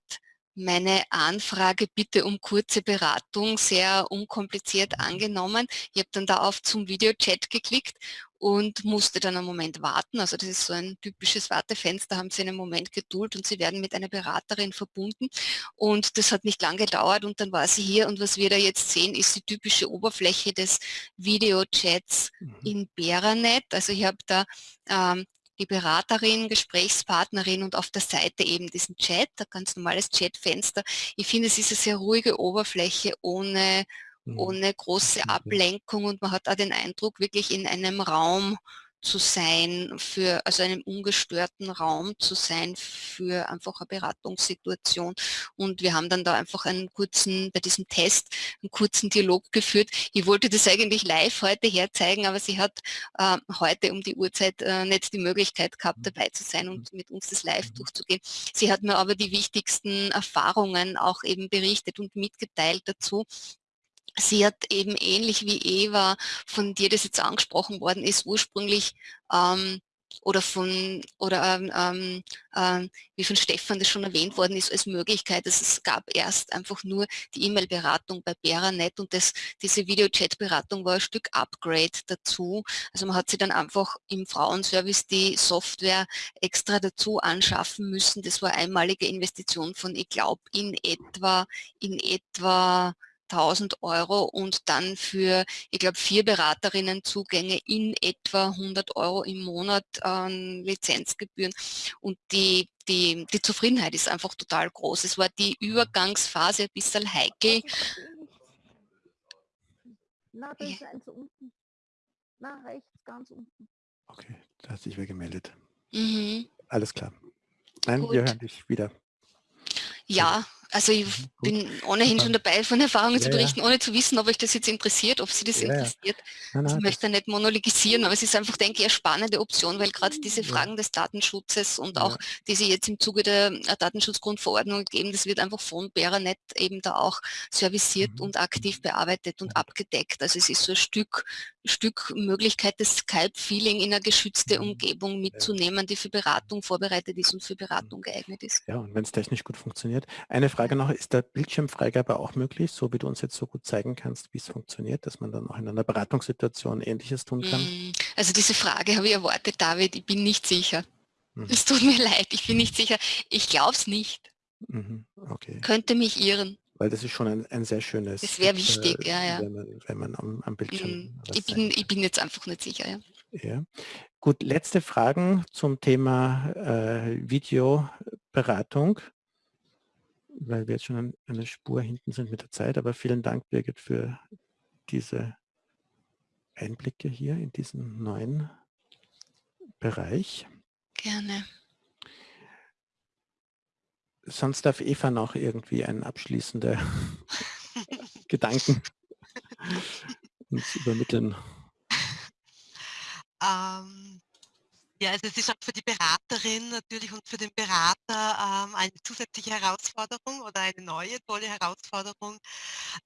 B: meine Anfrage bitte um kurze Beratung sehr unkompliziert angenommen. Ich habe dann da auf zum Videochat geklickt und musste dann einen Moment warten. Also das ist so ein typisches Wartefenster, haben Sie einen Moment geduld und Sie werden mit einer Beraterin verbunden. Und das hat nicht lange gedauert und dann war sie hier und was wir da jetzt sehen, ist die typische Oberfläche des Videochats mhm. in Beranet. Also ich habe da ähm, die Beraterin, Gesprächspartnerin und auf der Seite eben diesen Chat, ein ganz normales Chatfenster. Ich finde, es ist eine sehr ruhige Oberfläche ohne, mhm. ohne große Ablenkung und man hat auch den Eindruck, wirklich in einem Raum zu sein, für also einem ungestörten Raum zu sein für einfach eine Beratungssituation. Und wir haben dann da einfach einen kurzen, bei diesem Test, einen kurzen Dialog geführt. Ich wollte das eigentlich live heute herzeigen, aber sie hat äh, heute um die Uhrzeit äh, nicht die Möglichkeit gehabt, dabei zu sein und mit uns das live durchzugehen. Sie hat mir aber die wichtigsten Erfahrungen auch eben berichtet und mitgeteilt dazu sie hat eben ähnlich wie Eva, von dir das jetzt angesprochen worden ist, ursprünglich ähm, oder von oder ähm, ähm, ähm, wie von Stefan das schon erwähnt worden ist, als Möglichkeit, dass es gab erst einfach nur die E-Mail-Beratung bei Beranet und das, diese Videochat-Beratung war ein Stück Upgrade dazu. Also man hat sie dann einfach im Frauenservice die Software extra dazu anschaffen müssen. Das war einmalige Investition von, ich glaube, in etwa, in etwa 1000 Euro und dann für, ich glaube, vier Beraterinnen Zugänge in etwa 100 Euro im Monat an Lizenzgebühren. Und die, die, die Zufriedenheit ist einfach total groß. Es war die Übergangsphase ein bisschen heikel.
I: Na, da ist eins unten. Na, rechts, ganz unten.
A: Okay, da hat sich wer gemeldet.
B: Mhm.
A: Alles klar. Nein, Gut. wir hören dich wieder.
B: Ja, also ich mhm, bin ohnehin schon dabei, von Erfahrungen ja, zu berichten, ohne zu wissen, ob euch das jetzt interessiert, ob Sie das ja, interessiert. Nein, nein, ich möchte nicht monologisieren, aber es ist einfach, denke ich, eine spannende Option, weil gerade diese Fragen des Datenschutzes und auch die Sie jetzt im Zuge der Datenschutzgrundverordnung geben, das wird einfach von Beranet eben da auch serviciert mhm. und aktiv bearbeitet und abgedeckt. Also es ist so ein Stück, Stück Möglichkeit, das Skype-Feeling in eine geschützte mhm. Umgebung mitzunehmen, die für Beratung vorbereitet ist und für Beratung geeignet ist.
A: Ja, und wenn es technisch gut funktioniert. Eine Frage noch, ist der Bildschirmfreigabe auch möglich, so wie du uns jetzt so gut zeigen kannst, wie es funktioniert, dass man dann auch in einer Beratungssituation Ähnliches tun kann? Mm,
B: also diese Frage habe ich erwartet, David, ich bin nicht sicher. Mhm. Es tut mir leid, ich bin nicht sicher. Ich glaube es nicht.
A: Mhm. Okay.
B: Könnte mich irren.
A: Weil das ist schon ein, ein sehr schönes...
B: Das wäre wichtig,
A: äh,
B: ja, ja.
A: Wenn man, wenn man am, am Bildschirm...
B: Mm, ich, bin, ich bin jetzt einfach nicht sicher, ja.
A: Ja. Gut, letzte Fragen zum Thema äh, Videoberatung weil wir jetzt schon eine Spur hinten sind mit der Zeit. Aber vielen Dank, Birgit, für diese Einblicke hier in diesen neuen Bereich.
B: Gerne.
A: Sonst darf Eva noch irgendwie einen abschließenden Gedanken uns übermitteln.
G: Ähm, ja, also es ist auch für die Beraterin natürlich und für den Berater ähm, eine zusätzliche Herausforderung oder eine neue tolle Herausforderung,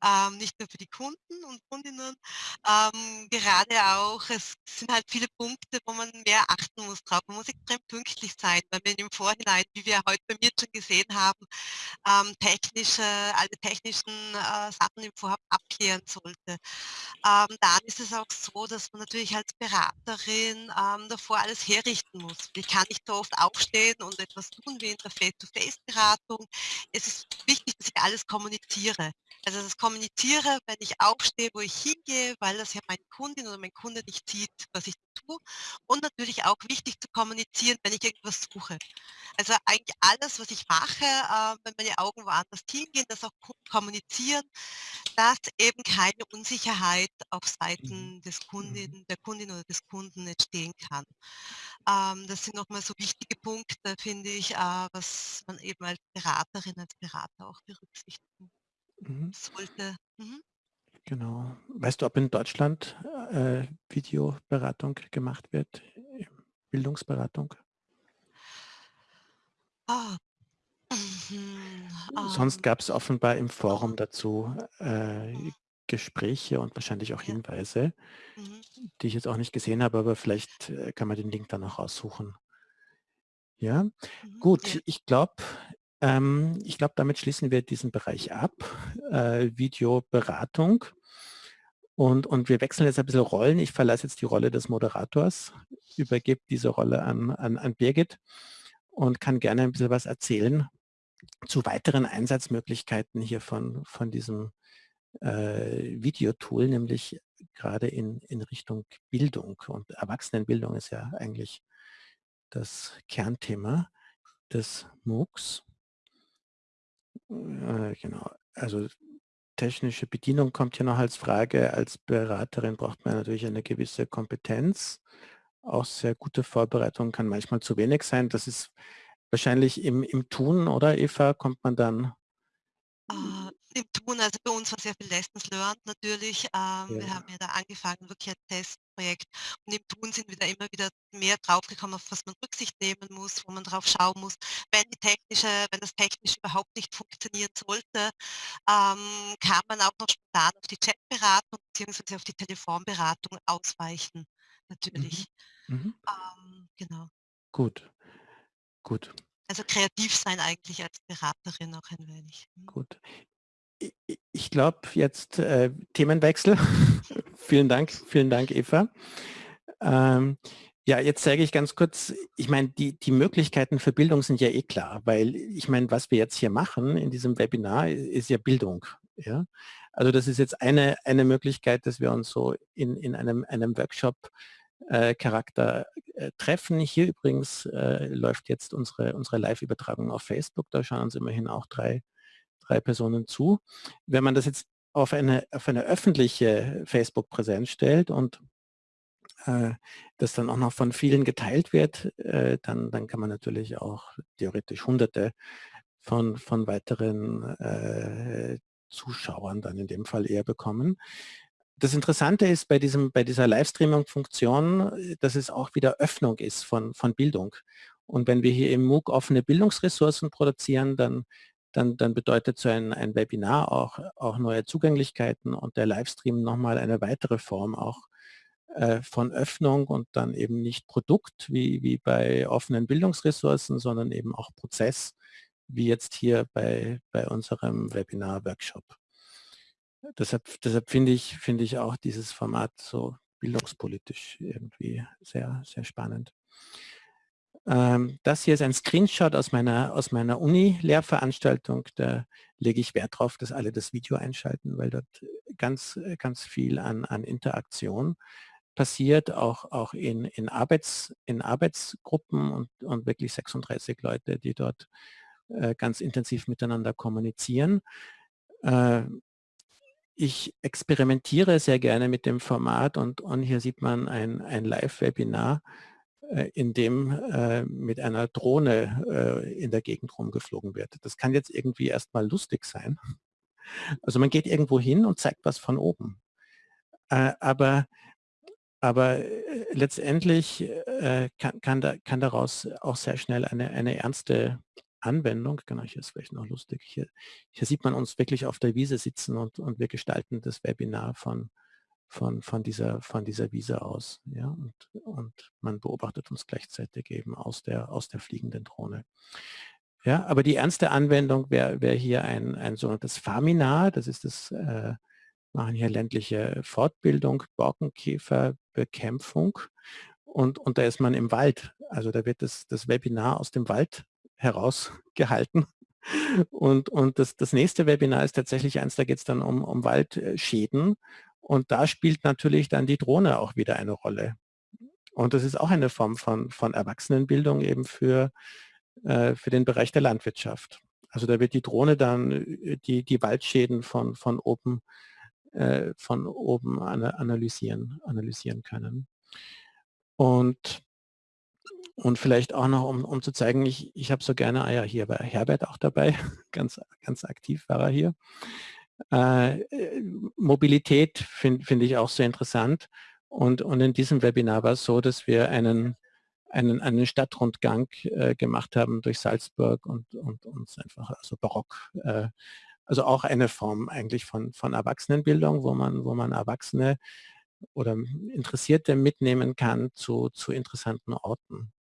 G: ähm, nicht nur für die Kunden und Kundinnen, ähm, gerade auch, es sind halt viele Punkte, wo man mehr achten muss drauf. Man muss extrem pünktlich sein, weil man im Vorhinein, wie wir heute bei mir schon gesehen haben, ähm, technische, alle technischen äh, Sachen im Vorhaben abklären sollte. Ähm, dann ist es auch so, dass man natürlich als Beraterin ähm, davor alles her herrichten muss. Ich kann nicht so oft aufstehen und etwas tun wie in der Face-to-Face-Beratung. Es ist wichtig, dass ich alles kommuniziere. Also das kommuniziere, wenn ich aufstehe, wo ich hingehe, weil das ja meine Kundin oder mein Kunde nicht sieht, was ich tue. Und natürlich auch wichtig zu kommunizieren, wenn ich irgendwas suche. Also eigentlich alles, was ich mache, äh, wenn meine Augen woanders hingehen, das auch kommunizieren, dass eben keine Unsicherheit auf Seiten mhm. des Kundin, mhm. der Kundin oder des Kunden entstehen kann. Ähm, das sind nochmal so wichtige Punkte, finde ich, äh, was man eben als Beraterin, als Berater auch berücksichtigen mhm. sollte. Mhm.
A: Genau. Weißt du, ob in Deutschland äh, Videoberatung gemacht wird, Bildungsberatung?
G: Ah.
A: Mhm. Sonst ähm. gab es offenbar im Forum dazu äh, Gespräche und wahrscheinlich auch Hinweise, mhm. die ich jetzt auch nicht gesehen habe, aber vielleicht äh, kann man den Link dann auch raussuchen. Ja,
G: Mhm,
A: gut.
G: ja.
A: Ich glaube, ähm, ich glaube, damit schließen wir diesen Bereich ab, äh, Videoberatung. Und, und wir wechseln jetzt ein bisschen Rollen. Ich verlasse jetzt die Rolle des Moderators, übergebe diese Rolle an, an, an Birgit und kann gerne ein bisschen was erzählen zu weiteren Einsatzmöglichkeiten hier von, von diesem äh, Videotool, nämlich gerade in, in Richtung Bildung. Und Erwachsenenbildung ist ja eigentlich das Kernthema des MOOCs. Äh, genau, also technische Bedienung kommt hier noch als Frage. Als Beraterin braucht man natürlich eine gewisse Kompetenz. Auch sehr gute Vorbereitung kann manchmal zu wenig sein. Das ist wahrscheinlich im, im Tun, oder Eva, kommt man dann
G: Äh, Im Tun, also bei uns war sehr viel Lessons learned natürlich. Ähm, Wir
A: Ja.
G: haben ja da angefangen, wirklich ein Testprojekt. Und im Tun sind wir da immer wieder mehr draufgekommen, auf was man Rücksicht nehmen muss, wo man drauf schauen muss. Wenn die technische, wenn das technisch überhaupt nicht funktionieren sollte, ähm, kann man auch noch spontan auf die Chatberatung beziehungsweise auf die Telefonberatung ausweichen, natürlich.
A: Mhm. Mhm.
G: Ähm, genau.
A: Gut, gut,
G: Also kreativ sein eigentlich als Beraterin auch ein wenig. Mhm.
A: gut. Ich glaube jetzt äh, Themenwechsel. vielen Dank, vielen Dank, Eva. Ähm, ja, jetzt zeige ich ganz kurz, ich meine, die, die Möglichkeiten für Bildung sind ja eh klar, weil ich meine, was wir jetzt hier machen in diesem Webinar ist ja Bildung. Ja? Also das ist jetzt eine, eine Möglichkeit, dass wir uns so in, in einem, einem Workshop äh, äh, treffen. Hier übrigens äh, läuft jetzt unsere, unsere Live-Übertragung auf Facebook. Da schauen uns immerhin auch drei, drei Personen zu. Wenn man das jetzt auf eine, auf eine öffentliche Facebook-Präsenz stellt und äh, das dann auch noch von vielen geteilt wird, äh, dann, dann kann man natürlich auch theoretisch hunderte von, von weiteren äh, Zuschauern dann in dem Fall eher bekommen. Das Interessante ist bei, diesem, bei dieser Livestreaming-Funktion, äh, dass es auch wieder Öffnung ist von, von Bildung. Und wenn wir hier im MOOC offene Bildungsressourcen produzieren, dann, dann, dann bedeutet so ein, ein Webinar auch, auch neue Zugänglichkeiten und der Livestream nochmal eine weitere Form auch äh, von Öffnung und dann eben nicht Produkt wie, wie bei offenen Bildungsressourcen, sondern eben auch Prozess, wie jetzt hier bei, bei unserem Webinar-Workshop. Deshalb, deshalb finde ich, finde ich auch dieses Format so bildungspolitisch irgendwie sehr, sehr spannend. Ähm, das hier ist ein Screenshot aus meiner, aus meiner Uni-Lehrveranstaltung. Da lege ich Wert darauf, dass alle das Video einschalten, weil dort ganz, ganz viel an, an Interaktion passiert, auch, auch in, in, Arbeits, in Arbeitsgruppen und, und wirklich 36 Leute, die dort äh, ganz intensiv miteinander kommunizieren. Äh, ich experimentiere sehr gerne mit dem Format und, und hier sieht man ein, ein Live-Webinar, äh, in dem äh, mit einer Drohne äh, in der Gegend rumgeflogen wird. Das kann jetzt irgendwie erstmal lustig sein. Also man geht irgendwo hin und zeigt was von oben. Äh, aber aber äh, letztendlich äh, kann, kann, da, kann daraus auch sehr schnell eine, eine ernste Anwendung, genau, hier ist vielleicht noch lustig, hier, hier sieht man uns wirklich auf der Wiese sitzen und, und wir gestalten das Webinar von, von, von, dieser, von dieser Wiese aus. Ja, und, und man beobachtet uns gleichzeitig eben aus der, aus der fliegenden Drohne. Ja, aber die ernste Anwendung wäre wär hier ein, ein sogenanntes Faminar, das ist das, äh, machen hier ländliche Fortbildung, Borkenkäferbekämpfung und, und da ist man im Wald. Also da wird das, das Webinar aus dem Wald herausgehalten. Und, und das, das nächste Webinar ist tatsächlich eins, da geht es dann um, um Waldschäden. Und da spielt natürlich dann die Drohne auch wieder eine Rolle. Und das ist auch eine Form von, von Erwachsenenbildung eben für, äh, für den Bereich der Landwirtschaft. Also da wird die Drohne dann äh, die, die Waldschäden von, von oben, äh, von oben analysieren, analysieren können. Und und vielleicht auch noch, um, um zu zeigen, ich, ich habe so gerne, ah ja, hier war Herbert auch dabei, ganz, ganz aktiv war er hier. Äh, Mobilität finde find ich auch sehr interessant. Und, und in diesem Webinar war es so, dass wir einen, einen, einen Stadtrundgang äh, gemacht haben durch Salzburg und, und uns einfach, also barock, äh, also auch eine Form eigentlich von, von Erwachsenenbildung, wo man, wo man Erwachsene oder Interessierte mitnehmen kann zu, zu interessanten Orten.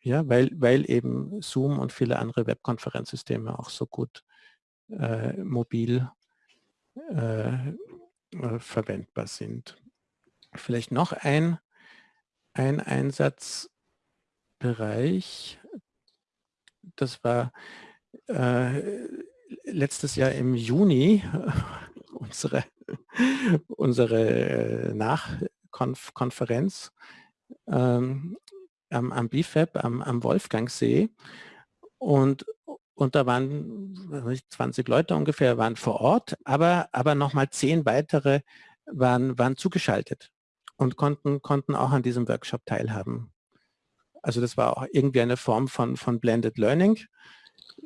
A: Ja, weil, weil eben Zoom und viele andere Webkonferenzsysteme auch so gut äh, mobil äh, äh, verwendbar sind. Vielleicht noch ein, ein Einsatzbereich, das war äh, letztes Jahr im Juni unsere, unsere Nachkonferenz ähm, am, am BIFAB, am, am Wolfgangsee. Und, und da waren 20 Leute ungefähr, waren vor Ort, aber, aber nochmal zehn weitere waren, waren zugeschaltet und konnten, konnten auch an diesem Workshop teilhaben. Also das war auch irgendwie eine Form von, von Blended Learning,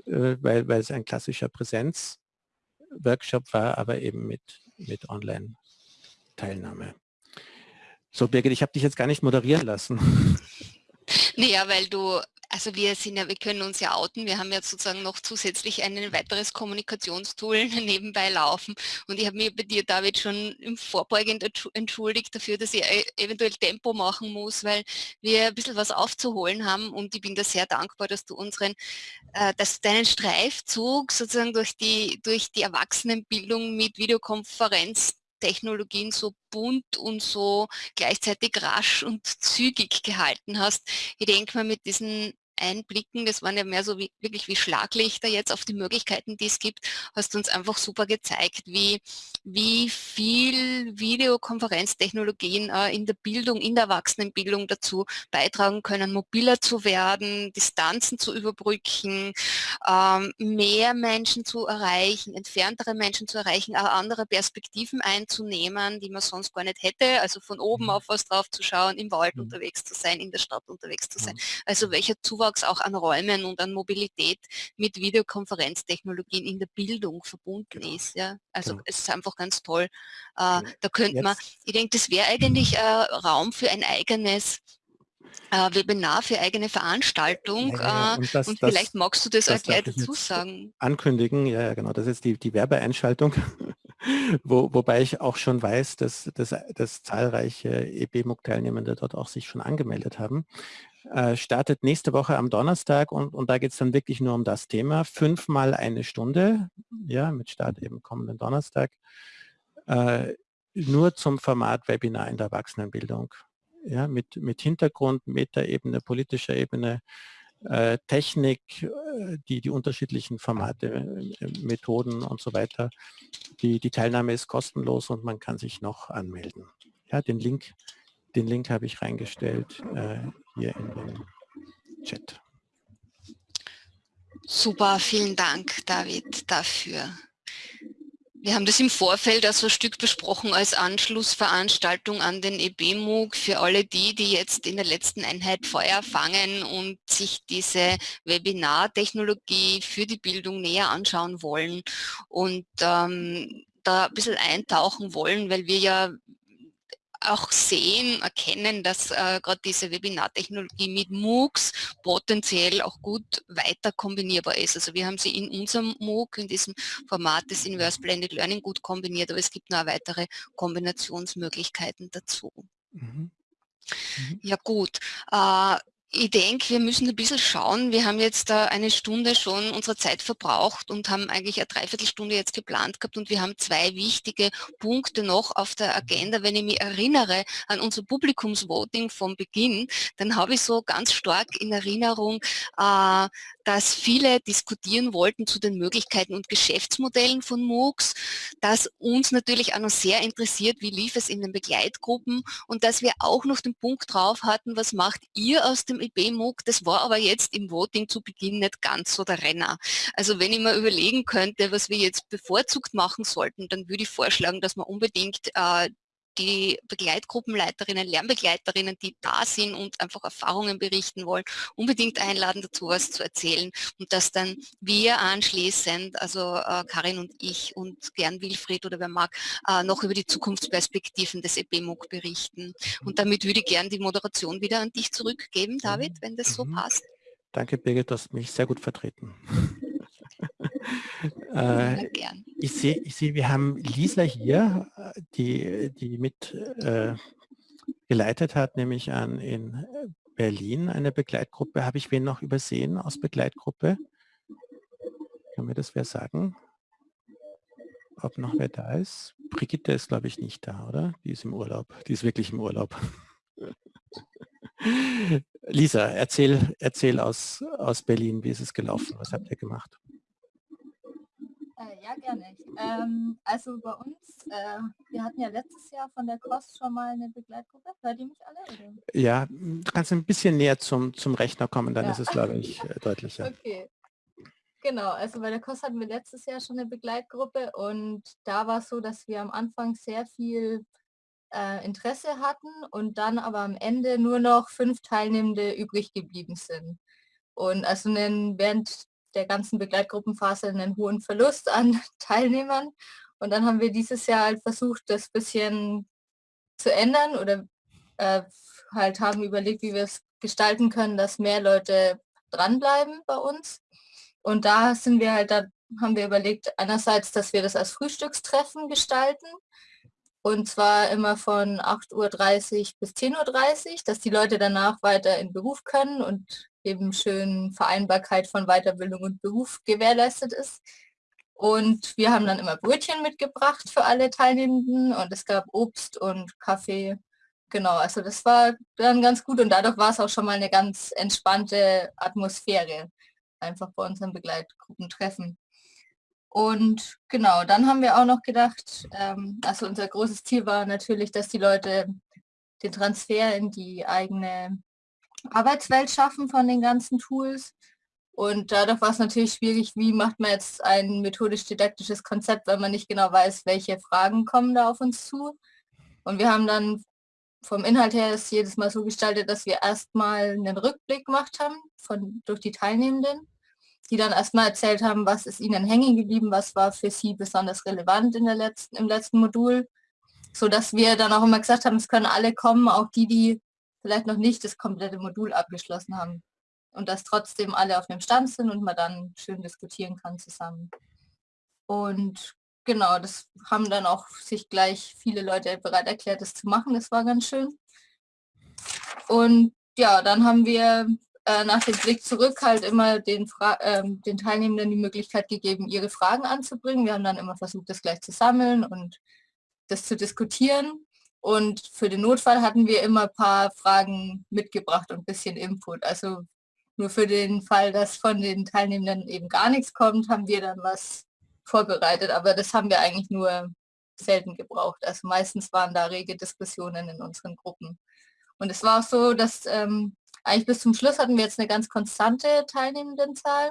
A: äh, weil, weil es ein klassischer Präsenz-Workshop war, aber eben mit, mit Online-Teilnahme. So Birgit, ich habe dich jetzt gar nicht moderieren lassen.
B: Naja, weil du also wir sind ja, wir können uns ja outen. Wir haben ja sozusagen noch zusätzlich ein weiteres Kommunikationstool nebenbei laufen. Und ich habe mir bei dir, David, schon im Vorbeugend entschuldigt dafür, dass ich e-, eventuell Tempo machen muss, weil wir ein bisschen was aufzuholen haben. Und ich bin da sehr dankbar, dass du unseren, äh, dass deinen Streifzug sozusagen durch die, durch die Erwachsenenbildung mit Videokonferenz Technologien so bunt und so gleichzeitig rasch und zügig gehalten hast. Ich denke mal, mit diesen einblicken, das waren ja mehr so wie, wirklich wie Schlaglichter jetzt auf die Möglichkeiten, die es gibt, hast uns einfach super gezeigt, wie, wie viel Videokonferenztechnologien äh, in der Bildung, in der Erwachsenenbildung dazu beitragen können, mobiler zu werden, Distanzen zu überbrücken, ähm, mehr Menschen zu erreichen, entferntere Menschen zu erreichen, auch andere Perspektiven einzunehmen, die man sonst gar nicht hätte, also von oben mhm. auf was drauf zu schauen, im Wald mhm. unterwegs zu sein, in der Stadt unterwegs zu sein. Mhm. Also welcher Zuwachs Zuwachs auch an Räumen und an Mobilität mit Videokonferenztechnologien in der Bildung verbunden genau. ist. Ja? Also genau. es ist einfach ganz toll. Äh, da könnte man, ich denke, das wäre eigentlich äh, Raum für ein eigenes äh, Webinar für eigene Veranstaltung ja, ja, und, das, und, vielleicht das, magst du das, das gleich dazu sagen.
A: Ankündigen, ja, ja genau, das ist die, die Werbeeinschaltung, Wo, wobei ich auch schon weiß, dass, dass, dass zahlreiche EBMUG-Teilnehmende dort auch sich schon angemeldet haben äh, startet nächste Woche am Donnerstag und, und da geht es dann wirklich nur um das Thema. Fünfmal eine Stunde, ja, mit Start eben kommenden Donnerstag, äh, nur zum Format Webinar in der Erwachsenenbildung. Ja, mit, mit Hintergrund, Metaebene, politischer Ebene, äh, Technik, äh, die, die unterschiedlichen Formate, äh, Methoden und so weiter. Die, die Teilnahme ist kostenlos und man kann sich noch anmelden. Ja, den Link den Link habe ich reingestellt äh, hier in den Chat.
B: Super, vielen Dank, David, dafür. Wir haben das im Vorfeld also ein Stück besprochen als Anschlussveranstaltung an den EBMUG für alle die, die jetzt in der letzten Einheit Feuer fangen und sich diese Webinartechnologie für die Bildung näher anschauen wollen und ähm, da ein bisschen eintauchen wollen, weil wir ja auch sehen, erkennen, dass äh, gerade diese Webinartechnologie mit MOOCs potenziell auch gut weiter kombinierbar ist. Also wir haben sie in unserem MOOC, in diesem Format des Inverse Blended Learning gut kombiniert, aber es gibt noch weitere Kombinationsmöglichkeiten dazu. Mhm. Mhm. Ja gut, äh, ich denke, wir müssen ein bisschen schauen. Wir haben jetzt da eine Stunde schon unsere Zeit verbraucht und haben eigentlich eine Dreiviertelstunde jetzt geplant gehabt und wir haben zwei wichtige Punkte noch auf der Agenda. Wenn ich mich erinnere an unser Publikumsvoting vom Beginn, dann habe ich so ganz stark in Erinnerung, äh, dass viele diskutieren wollten zu den Möglichkeiten und Geschäftsmodellen von MOOCs, dass uns natürlich auch noch sehr interessiert, wie lief es in den Begleitgruppen und dass wir auch noch den Punkt drauf hatten, was macht ihr aus dem IB-MOOC? Das war aber jetzt im Voting zu Beginn nicht ganz so der Renner. Also wenn ich mir überlegen könnte, was wir jetzt bevorzugt machen sollten, dann würde ich vorschlagen, dass wir unbedingt äh, die Begleitgruppenleiterinnen, Lernbegleiterinnen, die da sind und einfach Erfahrungen berichten wollen, unbedingt einladen, dazu was zu erzählen und dass dann wir anschließend, also äh, Karin und ich und gern Wilfried oder wer mag, äh, noch über die Zukunftsperspektiven des EBMUG berichten. Und damit würde ich gern die Moderation wieder an dich zurückgeben, David, wenn das so mhm. passt.
A: Danke, Birgit, du hast mich sehr gut vertreten. äh, ich sehe, ich seh, wir haben Lisa hier, die, die mit äh, geleitet hat, nämlich an in Berlin eine Begleitgruppe. Habe ich wen noch übersehen aus Begleitgruppe? Kann mir das wer sagen? Ob noch wer da ist? Brigitte ist, glaube ich, nicht da, oder? Die ist im Urlaub. Die ist wirklich im Urlaub. Lisa, erzähl, erzähl aus, aus Berlin, wie ist es gelaufen? Was habt ihr gemacht?
I: Äh, ja, gerne. Ähm, also bei uns, äh, wir hatten ja letztes Jahr von der KOS schon mal eine Begleitgruppe. Hört ihr mich alle? Oder?
A: Ja, du kannst ein bisschen näher zum, zum Rechner kommen, dann ja. ist es, glaube ich, äh, deutlicher.
I: Okay. Genau, also bei der KOS hatten wir letztes Jahr schon eine Begleitgruppe und da war es so, dass wir am Anfang sehr viel äh, Interesse hatten und dann aber am Ende nur noch fünf Teilnehmende übrig geblieben sind. Und also während der ganzen Begleitgruppenphase einen hohen Verlust an Teilnehmern. Und dann haben wir dieses Jahr halt versucht, das bisschen zu ändern oder äh, halt haben überlegt, wie wir es gestalten können, dass mehr Leute dranbleiben bei uns. Und da sind wir halt, da haben wir überlegt, einerseits, dass wir das als Frühstückstreffen gestalten. Und zwar immer von 8.30 Uhr bis 10.30 Uhr, dass die Leute danach weiter in Beruf können und eben schön Vereinbarkeit von Weiterbildung und Beruf gewährleistet ist. Und wir haben dann immer Brötchen mitgebracht für alle Teilnehmenden und es gab Obst und Kaffee. Genau, also das war dann ganz gut und dadurch war es auch schon mal eine ganz entspannte Atmosphäre, einfach bei unseren Begleitgruppentreffen. Und genau, dann haben wir auch noch gedacht, ähm, also unser großes Ziel war natürlich, dass die Leute den Transfer in die eigene Arbeitswelt schaffen von den ganzen Tools. Und dadurch war es natürlich schwierig, wie macht man jetzt ein methodisch-didaktisches Konzept, wenn man nicht genau weiß, welche Fragen kommen da auf uns zu. Und wir haben dann vom Inhalt her es jedes Mal so gestaltet, dass wir erstmal einen Rückblick gemacht haben von, durch die Teilnehmenden, die dann erstmal erzählt haben, was ist ihnen hängen geblieben, was war für sie besonders relevant in der letzten, im letzten Modul, so dass wir dann auch immer gesagt haben, es können alle kommen, auch die, die vielleicht noch nicht das komplette Modul abgeschlossen haben. Und dass trotzdem alle auf dem Stand sind und man dann schön diskutieren kann zusammen. Und genau, das haben dann auch sich gleich viele Leute bereit erklärt, das zu machen. Das war ganz schön. Und ja, dann haben wir äh, nach dem Blick zurück halt immer den, Fra äh, den Teilnehmenden die Möglichkeit gegeben, ihre Fragen anzubringen. Wir haben dann immer versucht, das gleich zu sammeln und das zu diskutieren. Und für den Notfall hatten wir immer ein paar Fragen mitgebracht und ein bisschen Input. Also nur für den Fall, dass von den Teilnehmenden eben gar nichts kommt, haben wir dann was vorbereitet. Aber das haben wir eigentlich nur selten gebraucht. Also meistens waren da rege Diskussionen in unseren Gruppen. Und es war auch so, dass ähm, eigentlich bis zum Schluss hatten wir jetzt eine ganz konstante Teilnehmendenzahl.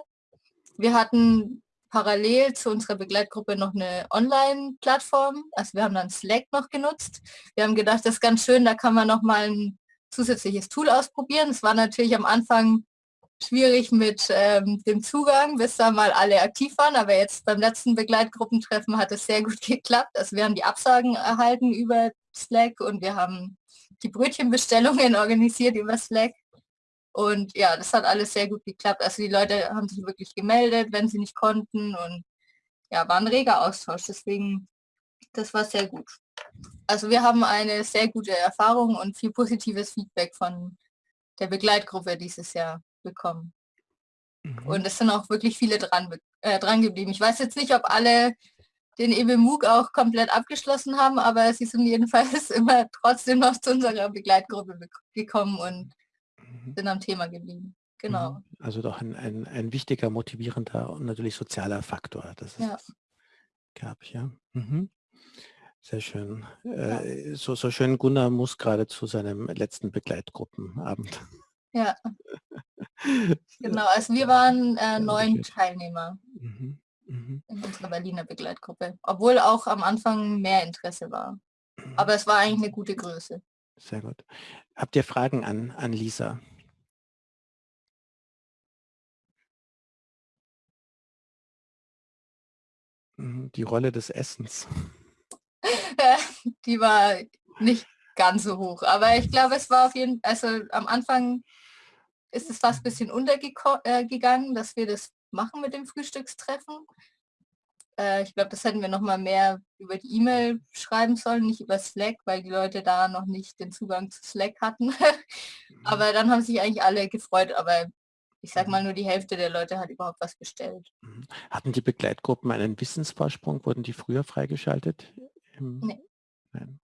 I: Wir hatten parallel zu unserer Begleitgruppe noch eine Online-Plattform. Also wir haben dann Slack noch genutzt. Wir haben gedacht, das ist ganz schön, da kann man noch mal ein zusätzliches Tool ausprobieren. Es war natürlich am Anfang schwierig mit ähm, dem Zugang, bis da mal alle aktiv waren. Aber jetzt beim letzten Begleitgruppentreffen hat es sehr gut geklappt. Also wir haben die Absagen erhalten über Slack und wir haben die Brötchenbestellungen organisiert über Slack. Und ja, das hat alles sehr gut geklappt. Also die Leute haben sich wirklich gemeldet, wenn sie nicht konnten und ja, war ein reger Austausch. Deswegen, das war sehr gut. Also wir haben eine sehr gute Erfahrung und viel positives Feedback von der Begleitgruppe dieses Jahr bekommen. Mhm. Und es sind auch wirklich viele dran, äh, dran geblieben. Ich weiß jetzt nicht, ob alle den EBMUG auch komplett abgeschlossen haben, aber sie sind jedenfalls immer trotzdem noch zu unserer Begleitgruppe gekommen und. Sind am Thema geblieben. Genau. Mhm.
A: Also doch ein, ein, ein wichtiger, motivierender und natürlich sozialer Faktor. Das ist ja. gab, ja. Mhm. Sehr schön. Ja. Äh, so, so schön Gunnar muss gerade zu seinem letzten Begleitgruppenabend.
I: Ja. genau, also wir waren äh, neun Teilnehmer mhm. Mhm. in unserer Berliner Begleitgruppe, obwohl auch am Anfang mehr Interesse war. Mhm. Aber es war eigentlich eine gute Größe.
A: Sehr gut. Habt ihr Fragen an, an Lisa? Mhm, die Rolle des Essens.
I: Die war nicht ganz so hoch, aber ich glaube, es war auf jeden Fall, also am Anfang ist es fast ein bisschen untergegangen, äh, dass wir das machen mit dem Frühstückstreffen. Äh, ich glaube, das hätten wir noch mal mehr über die E-Mail schreiben sollen, nicht über Slack, weil die Leute da noch nicht den Zugang zu Slack hatten. Mhm. aber dann haben sich eigentlich alle gefreut, aber ich sag mal, nur die Hälfte der Leute hat überhaupt was bestellt.
A: Mhm. Hatten die Begleitgruppen einen Wissensvorsprung? Wurden die früher freigeschaltet?
I: Nee. Nein.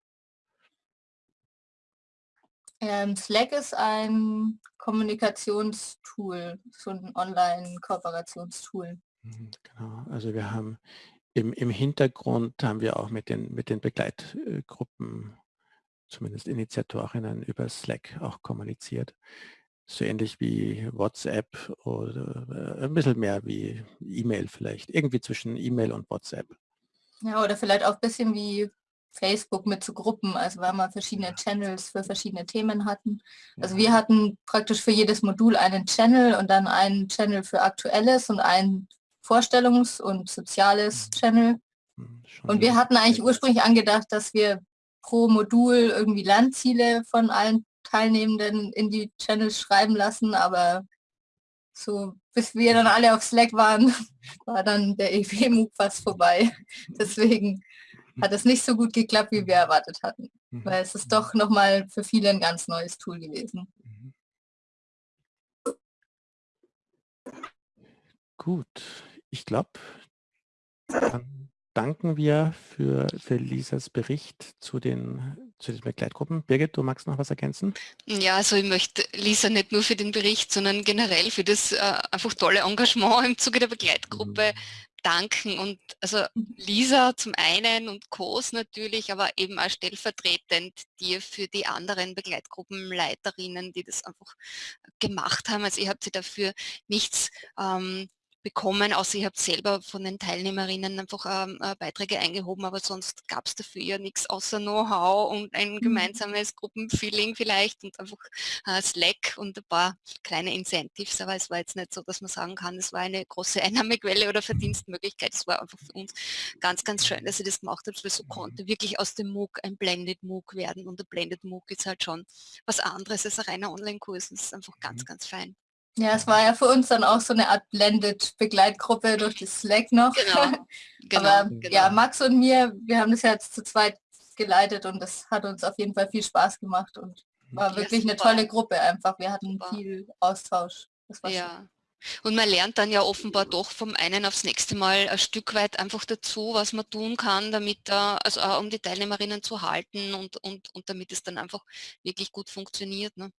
I: Ähm, Slack ist ein Kommunikationstool, so ein Online-Kooperationstool.
A: Mhm, genau, also wir haben im, im Hintergrund haben wir auch mit den, mit den Begleitgruppen, zumindest Initiatorinnen über Slack auch kommuniziert. So ähnlich wie WhatsApp oder äh, ein bisschen mehr wie E-Mail vielleicht. Irgendwie zwischen E-Mail und WhatsApp.
I: Ja, oder vielleicht auch ein bisschen wie Facebook mit so Gruppen, also weil wir verschiedene Channels für verschiedene Themen hatten. Also wir hatten praktisch für jedes Modul einen Channel und dann einen Channel für Aktuelles und einen Vorstellungs- und Soziales mhm. Channel. Mhm, und wir hatten eigentlich ursprünglich angedacht, dass wir pro Modul irgendwie Lernziele von allen Teilnehmenden in die Channels schreiben lassen, aber so bis wir dann alle auf Slack waren, war dann der EW-MOOC fast vorbei. Deswegen hat es nicht so gut geklappt, wie wir erwartet hatten. Mhm. Weil es ist doch nochmal für viele ein ganz neues Tool gewesen. Mhm.
A: Gut, ich glaube, dann danken wir für, für Lisas Bericht zu den, zu den Begleitgruppen. Birgit, du magst noch was ergänzen?
B: Ja, also ich möchte Lisa nicht nur für den Bericht, sondern generell für das äh, einfach tolle Engagement im Zuge der Begleitgruppe mhm danken und also Lisa zum einen und Kos natürlich, aber eben auch stellvertretend dir für die anderen Begleitgruppenleiterinnen, die das einfach gemacht haben. Also ihr habt sie dafür nichts ähm, bekommen, außer ich habe selber von den Teilnehmerinnen einfach ähm, äh, Beiträge eingehoben, aber sonst gab es dafür ja nichts außer Know-how und ein mhm. gemeinsames Gruppenfeeling vielleicht und einfach äh, Slack und ein paar kleine Incentives, aber es war jetzt nicht so, dass man sagen kann, es war eine große Einnahmequelle oder Verdienstmöglichkeit, es war einfach für uns ganz, ganz schön, dass sie das gemacht hat, weil so konnte wirklich aus dem MOOC ein Blended MOOC werden und der Blended MOOC ist halt schon was anderes als ein reiner Online-Kurs, das ist einfach ganz, mhm. ganz fein.
I: Ja, es war ja für uns dann auch so eine Art Blended-Begleitgruppe durch das Slack noch. Genau, genau, Aber genau. ja, Max und mir, wir haben das ja jetzt zu zweit geleitet und das hat uns auf jeden Fall viel Spaß gemacht und war ja, wirklich super. eine tolle Gruppe einfach. Wir hatten super. viel Austausch.
B: ja. Schön. Und man lernt dann ja offenbar doch vom einen aufs nächste Mal ein Stück weit einfach dazu, was man tun kann, damit da, also auch um die Teilnehmerinnen zu halten und, und, und damit es dann einfach wirklich gut funktioniert. Ne?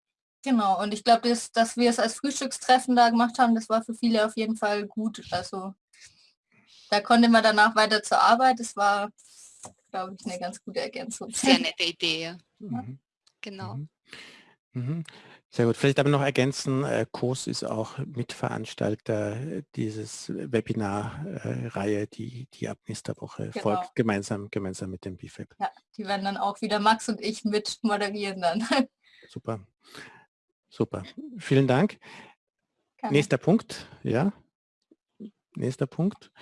I: Genau, und ich glaube, dass, dass wir es als Frühstückstreffen da gemacht haben, das war für viele auf jeden Fall gut. Also da konnte man danach weiter zur Arbeit. Das war, glaube ich, eine ganz gute Ergänzung.
B: Sehr nette Idee. Ja. Mhm. Genau.
A: Mhm. Mhm. Sehr gut. Vielleicht aber noch ergänzen, äh, COS ist auch Mitveranstalter dieses Webinar-Reihe, die, die ab nächster Woche genau. folgt, gemeinsam, gemeinsam mit dem BFAB.
I: Ja, die werden dann auch wieder Max und ich mit moderieren dann.
A: Super. Super, vielen Dank. Kann. Nächster Punkt, ja. Nächster Punkt.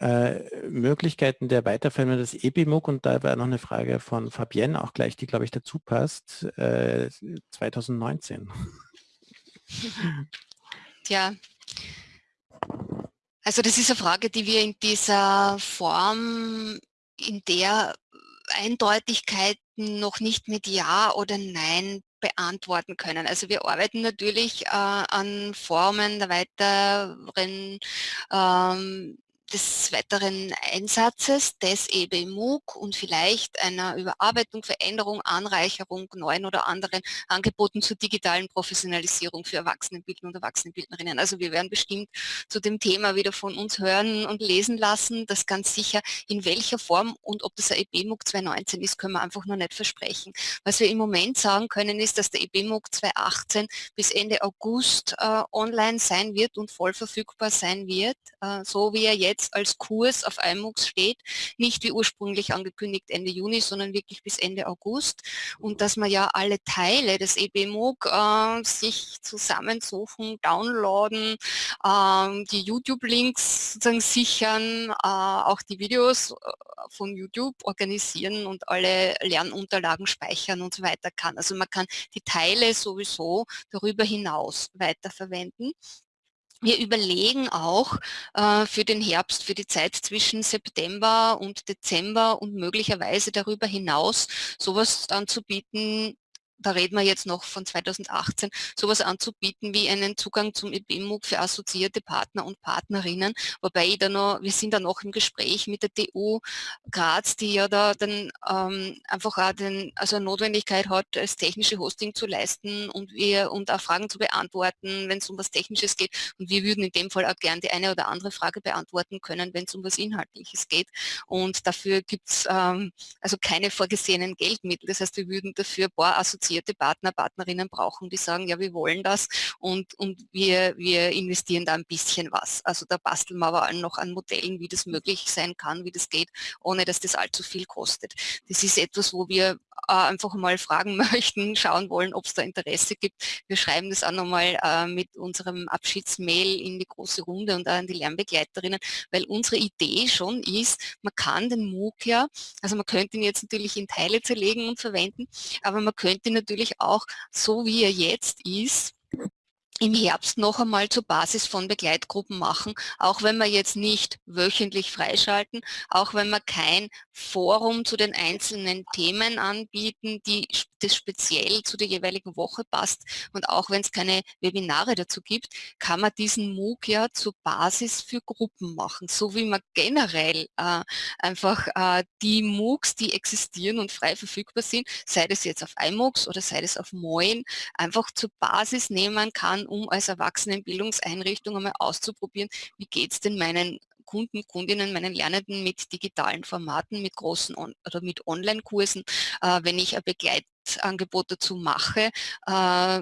A: Äh, Möglichkeiten der Weiterführung des EBIMUG und da war noch eine Frage von Fabienne auch gleich, die glaube ich dazu passt, äh, 2019.
B: Tja, also das ist eine Frage, die wir in dieser Form, in der Eindeutigkeit noch nicht mit Ja oder Nein beantworten können. Also wir arbeiten natürlich äh, an Formen der weiteren ähm, des weiteren Einsatzes des EBMUG und vielleicht einer Überarbeitung, Veränderung, Anreicherung neuen oder anderen Angeboten zur digitalen Professionalisierung für Erwachsenenbildner und Erwachsenenbildnerinnen. Also wir werden bestimmt zu dem Thema wieder von uns hören und lesen lassen. Das ganz sicher, in welcher Form und ob das ein EBMUG 2019 ist, können wir einfach noch nicht versprechen. Was wir im Moment sagen können, ist, dass der EBMUG 2018 bis Ende August äh, online sein wird und voll verfügbar sein wird, äh, so wie er jetzt jetzt als Kurs auf iMOOCs steht, nicht wie ursprünglich angekündigt Ende Juni, sondern wirklich bis Ende August und dass man ja alle Teile des EBMOOC äh, sich zusammensuchen, downloaden, äh, die YouTube-Links sozusagen sichern, äh, auch die Videos äh, von YouTube organisieren und alle Lernunterlagen speichern und so weiter kann. Also man kann die Teile sowieso darüber hinaus weiterverwenden. Wir überlegen auch äh, für den Herbst, für die Zeit zwischen September und Dezember und möglicherweise darüber hinaus sowas anzubieten, da reden wir jetzt noch von 2018, sowas anzubieten wie einen Zugang zum EBMUG für assoziierte Partner und Partnerinnen, wobei da noch, wir sind da noch im Gespräch mit der TU Graz, die ja da dann ähm, einfach auch den, also eine Notwendigkeit hat, das technische Hosting zu leisten und wir und auch Fragen zu beantworten, wenn es um was Technisches geht. Und wir würden in dem Fall auch gern die eine oder andere Frage beantworten können, wenn es um was Inhaltliches geht. Und dafür gibt es ähm, also keine vorgesehenen Geldmittel. Das heißt, wir würden dafür ein paar assoziierte qualifizierte Partner, Partnerinnen brauchen, die sagen, ja, wir wollen das und, und wir, wir investieren da ein bisschen was. Also da basteln wir aber noch an Modellen, wie das möglich sein kann, wie das geht, ohne dass das allzu viel kostet. Das ist etwas, wo wir äh, einfach mal fragen möchten, schauen wollen, ob es da Interesse gibt. Wir schreiben das auch nochmal äh, mit unserem Abschiedsmail in die große Runde und an die Lernbegleiterinnen, weil unsere Idee schon ist, man kann den MOOC ja, also man könnte ihn jetzt natürlich in Teile zerlegen und verwenden, aber man könnte ihn natürlich auch, so wie er jetzt ist, im Herbst noch einmal zur Basis von Begleitgruppen machen, auch wenn wir jetzt nicht wöchentlich freischalten, auch wenn wir kein Forum zu den einzelnen Themen anbieten, die das speziell zu der jeweiligen Woche passt. Und auch wenn es keine Webinare dazu gibt, kann man diesen MOOC ja zur Basis für Gruppen machen, so wie man generell äh, einfach äh, die MOOCs, die existieren und frei verfügbar sind, sei das jetzt auf iMOOCs oder sei das auf Moin, einfach zur Basis nehmen kann, um als Erwachsenenbildungseinrichtung einmal auszuprobieren, wie geht es denn meinen Kunden, Kundinnen, meinen Lernenden mit digitalen Formaten, mit großen On oder mit Online-Kursen, äh, wenn ich ein Begleitangebot dazu mache, äh,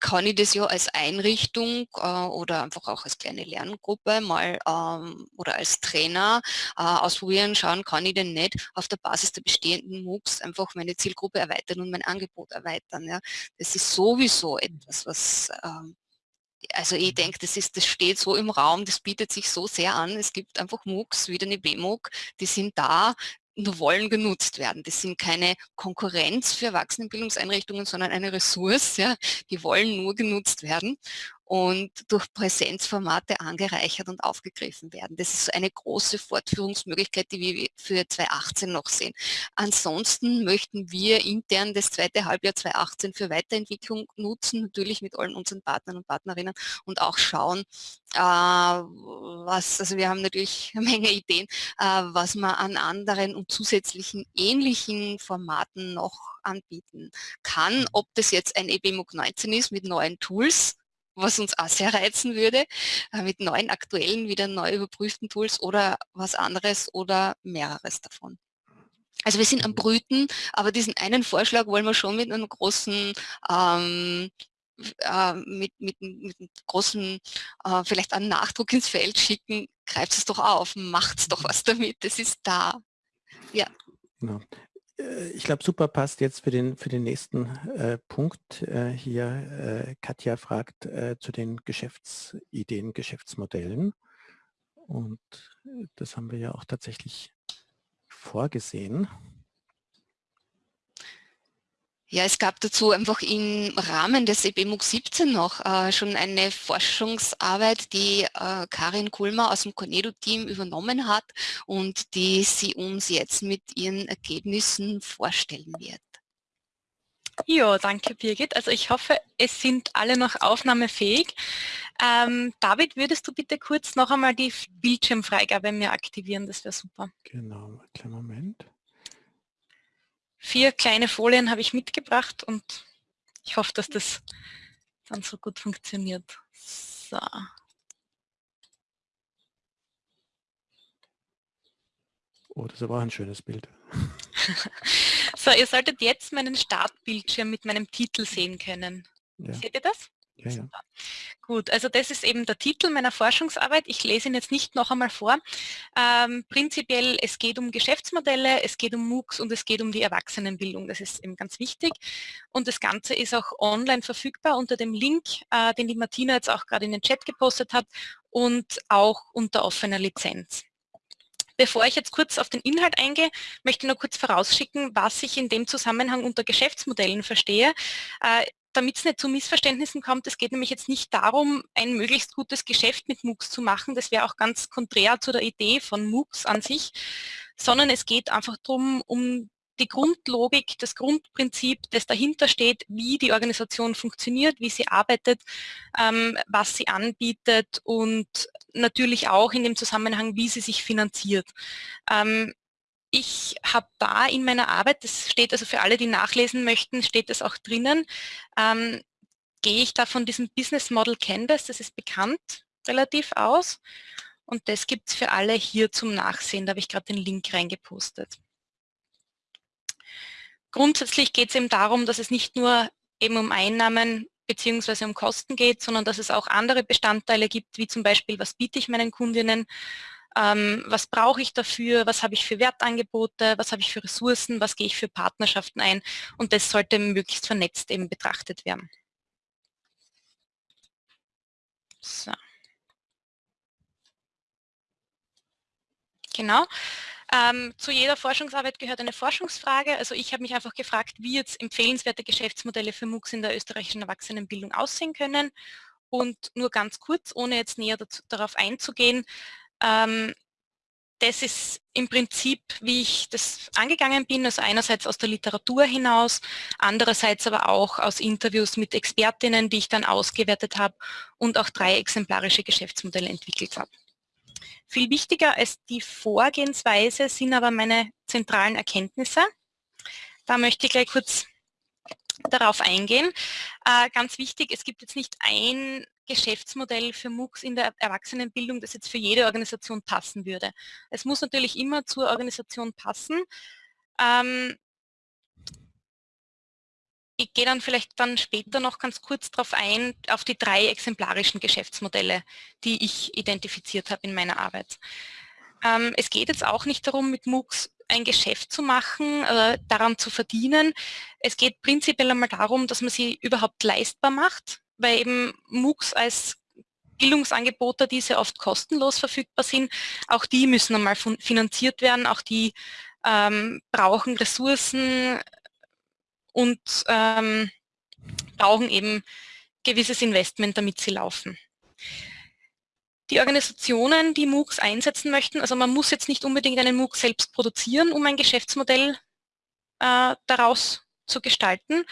B: kann ich das ja als Einrichtung äh, oder einfach auch als kleine Lerngruppe mal ähm, oder als Trainer äh, ausprobieren, schauen, kann ich denn nicht auf der Basis der bestehenden MOOCs einfach meine Zielgruppe erweitern und mein Angebot erweitern. Ja. Das ist sowieso etwas, was ähm, also ich denke, das, ist, das steht so im Raum, das bietet sich so sehr an. Es gibt einfach MOOCs, wie eine BMOOC, die sind da, nur wollen genutzt werden. Das sind keine Konkurrenz für Erwachsenenbildungseinrichtungen, sondern eine Ressource, ja, die wollen nur genutzt werden und durch Präsenzformate angereichert und aufgegriffen werden. Das ist eine große Fortführungsmöglichkeit, die wir für 2018 noch sehen. Ansonsten möchten wir intern das zweite Halbjahr 2018 für Weiterentwicklung nutzen, natürlich mit allen unseren Partnern und Partnerinnen und auch schauen, was, also wir haben natürlich eine Menge Ideen, äh, was man an anderen und zusätzlichen ähnlichen Formaten noch anbieten kann. Ob das jetzt ein EBMUG 19 ist mit neuen Tools, was uns auch sehr reizen würde, äh, mit neuen aktuellen, wieder neu überprüften Tools oder was anderes oder mehreres davon. Also wir sind am Brüten, aber diesen einen Vorschlag wollen wir schon mit einem großen ähm, äh, mit, mit, mit einem großen, äh, vielleicht einen Nachdruck ins Feld schicken, greift es doch auf, macht doch was damit, es ist da. Ja.
A: Genau. Äh, ich glaube, super passt jetzt für den, für den nächsten äh, Punkt äh, hier. Äh, Katja fragt äh, zu den Geschäftsideen, Geschäftsmodellen. Und äh, das haben wir ja auch tatsächlich vorgesehen.
B: Ja, es gab dazu einfach im Rahmen des EBMUG 17 noch äh, schon eine Forschungsarbeit, die äh, Karin Kulmer aus dem Cornedo-Team übernommen hat und die sie uns jetzt mit ihren Ergebnissen vorstellen wird.
D: Ja, danke Birgit. Also ich hoffe, es sind alle noch aufnahmefähig. Ähm, David, würdest du bitte kurz noch einmal die Bildschirmfreigabe mir aktivieren? Das wäre super.
A: Genau, kleinen Moment.
D: Vier kleine Folien habe ich mitgebracht und ich hoffe, dass das dann so gut funktioniert. So.
A: Oh, das ist aber auch ein schönes Bild.
D: so, ihr solltet jetzt meinen Startbildschirm mit meinem Titel sehen können. Ja. Seht ihr das?
A: Ja, ja.
D: Gut, also das ist eben der Titel meiner Forschungsarbeit. Ich lese ihn jetzt nicht noch einmal vor. Ähm, prinzipiell, es geht um Geschäftsmodelle, es geht um MOOCs und es geht um die Erwachsenenbildung. Das ist eben ganz wichtig. Und das Ganze ist auch online verfügbar unter dem Link, äh, den die Martina jetzt auch gerade in den Chat gepostet hat und auch unter offener Lizenz. Bevor ich jetzt kurz auf den Inhalt eingehe, möchte ich nur kurz vorausschicken, was ich in dem Zusammenhang unter Geschäftsmodellen verstehe. Damit es nicht zu Missverständnissen kommt, es geht nämlich jetzt nicht darum, ein möglichst gutes Geschäft mit MOOCs zu machen, das wäre auch ganz konträr zu der Idee von MOOCs an sich, sondern es geht einfach darum, um die Grundlogik, das Grundprinzip, das dahinter steht, wie die Organisation funktioniert, wie sie arbeitet, ähm, was sie anbietet und natürlich auch in dem Zusammenhang, wie sie sich finanziert. Ähm, ich habe da in meiner Arbeit, das steht also für alle, die nachlesen möchten, steht das auch drinnen, ähm, gehe ich da von diesem Business Model Canvas, das ist bekannt, relativ aus. Und das gibt es für alle hier zum Nachsehen. Da habe ich gerade den Link reingepostet. Grundsätzlich geht es eben darum, dass es nicht nur eben um Einnahmen bzw. um Kosten geht, sondern dass es auch andere Bestandteile gibt, wie zum Beispiel, was biete ich meinen Kundinnen, ähm, was brauche ich dafür, was habe ich für Wertangebote, was habe ich für Ressourcen, was gehe ich für Partnerschaften ein und das sollte möglichst vernetzt eben betrachtet werden. So. Genau. Ähm, zu jeder Forschungsarbeit gehört eine Forschungsfrage. Also ich habe mich einfach gefragt, wie jetzt empfehlenswerte Geschäftsmodelle für MOOCs in der österreichischen Erwachsenenbildung aussehen können. Und nur ganz kurz, ohne jetzt näher dazu, darauf einzugehen, ähm, das ist im Prinzip, wie ich das angegangen bin, also einerseits aus der Literatur hinaus, andererseits aber auch aus Interviews mit Expertinnen, die ich dann ausgewertet habe und auch drei exemplarische Geschäftsmodelle entwickelt habe. Viel wichtiger als die Vorgehensweise sind aber meine zentralen Erkenntnisse. Da möchte ich gleich kurz darauf eingehen. Äh, ganz wichtig, es gibt jetzt nicht ein Geschäftsmodell für MOOCs in der Erwachsenenbildung, das jetzt für jede Organisation passen würde. Es muss natürlich immer zur Organisation passen. Ähm, ich gehe dann vielleicht dann später noch ganz kurz darauf ein, auf die drei exemplarischen Geschäftsmodelle, die ich identifiziert habe in meiner Arbeit. Ähm, es geht jetzt auch nicht darum, mit MOOCs ein Geschäft zu machen, äh, daran zu verdienen. Es geht prinzipiell einmal darum, dass man sie überhaupt leistbar macht, weil eben MOOCs als Bildungsangebote, die sehr oft kostenlos verfügbar sind, auch die müssen einmal finanziert werden, auch die ähm, brauchen Ressourcen, und ähm, brauchen eben gewisses Investment, damit sie laufen. Die Organisationen, die MOOCs einsetzen möchten, also man muss jetzt nicht unbedingt einen MOOC selbst produzieren, um ein Geschäftsmodell äh, daraus zu gestalten.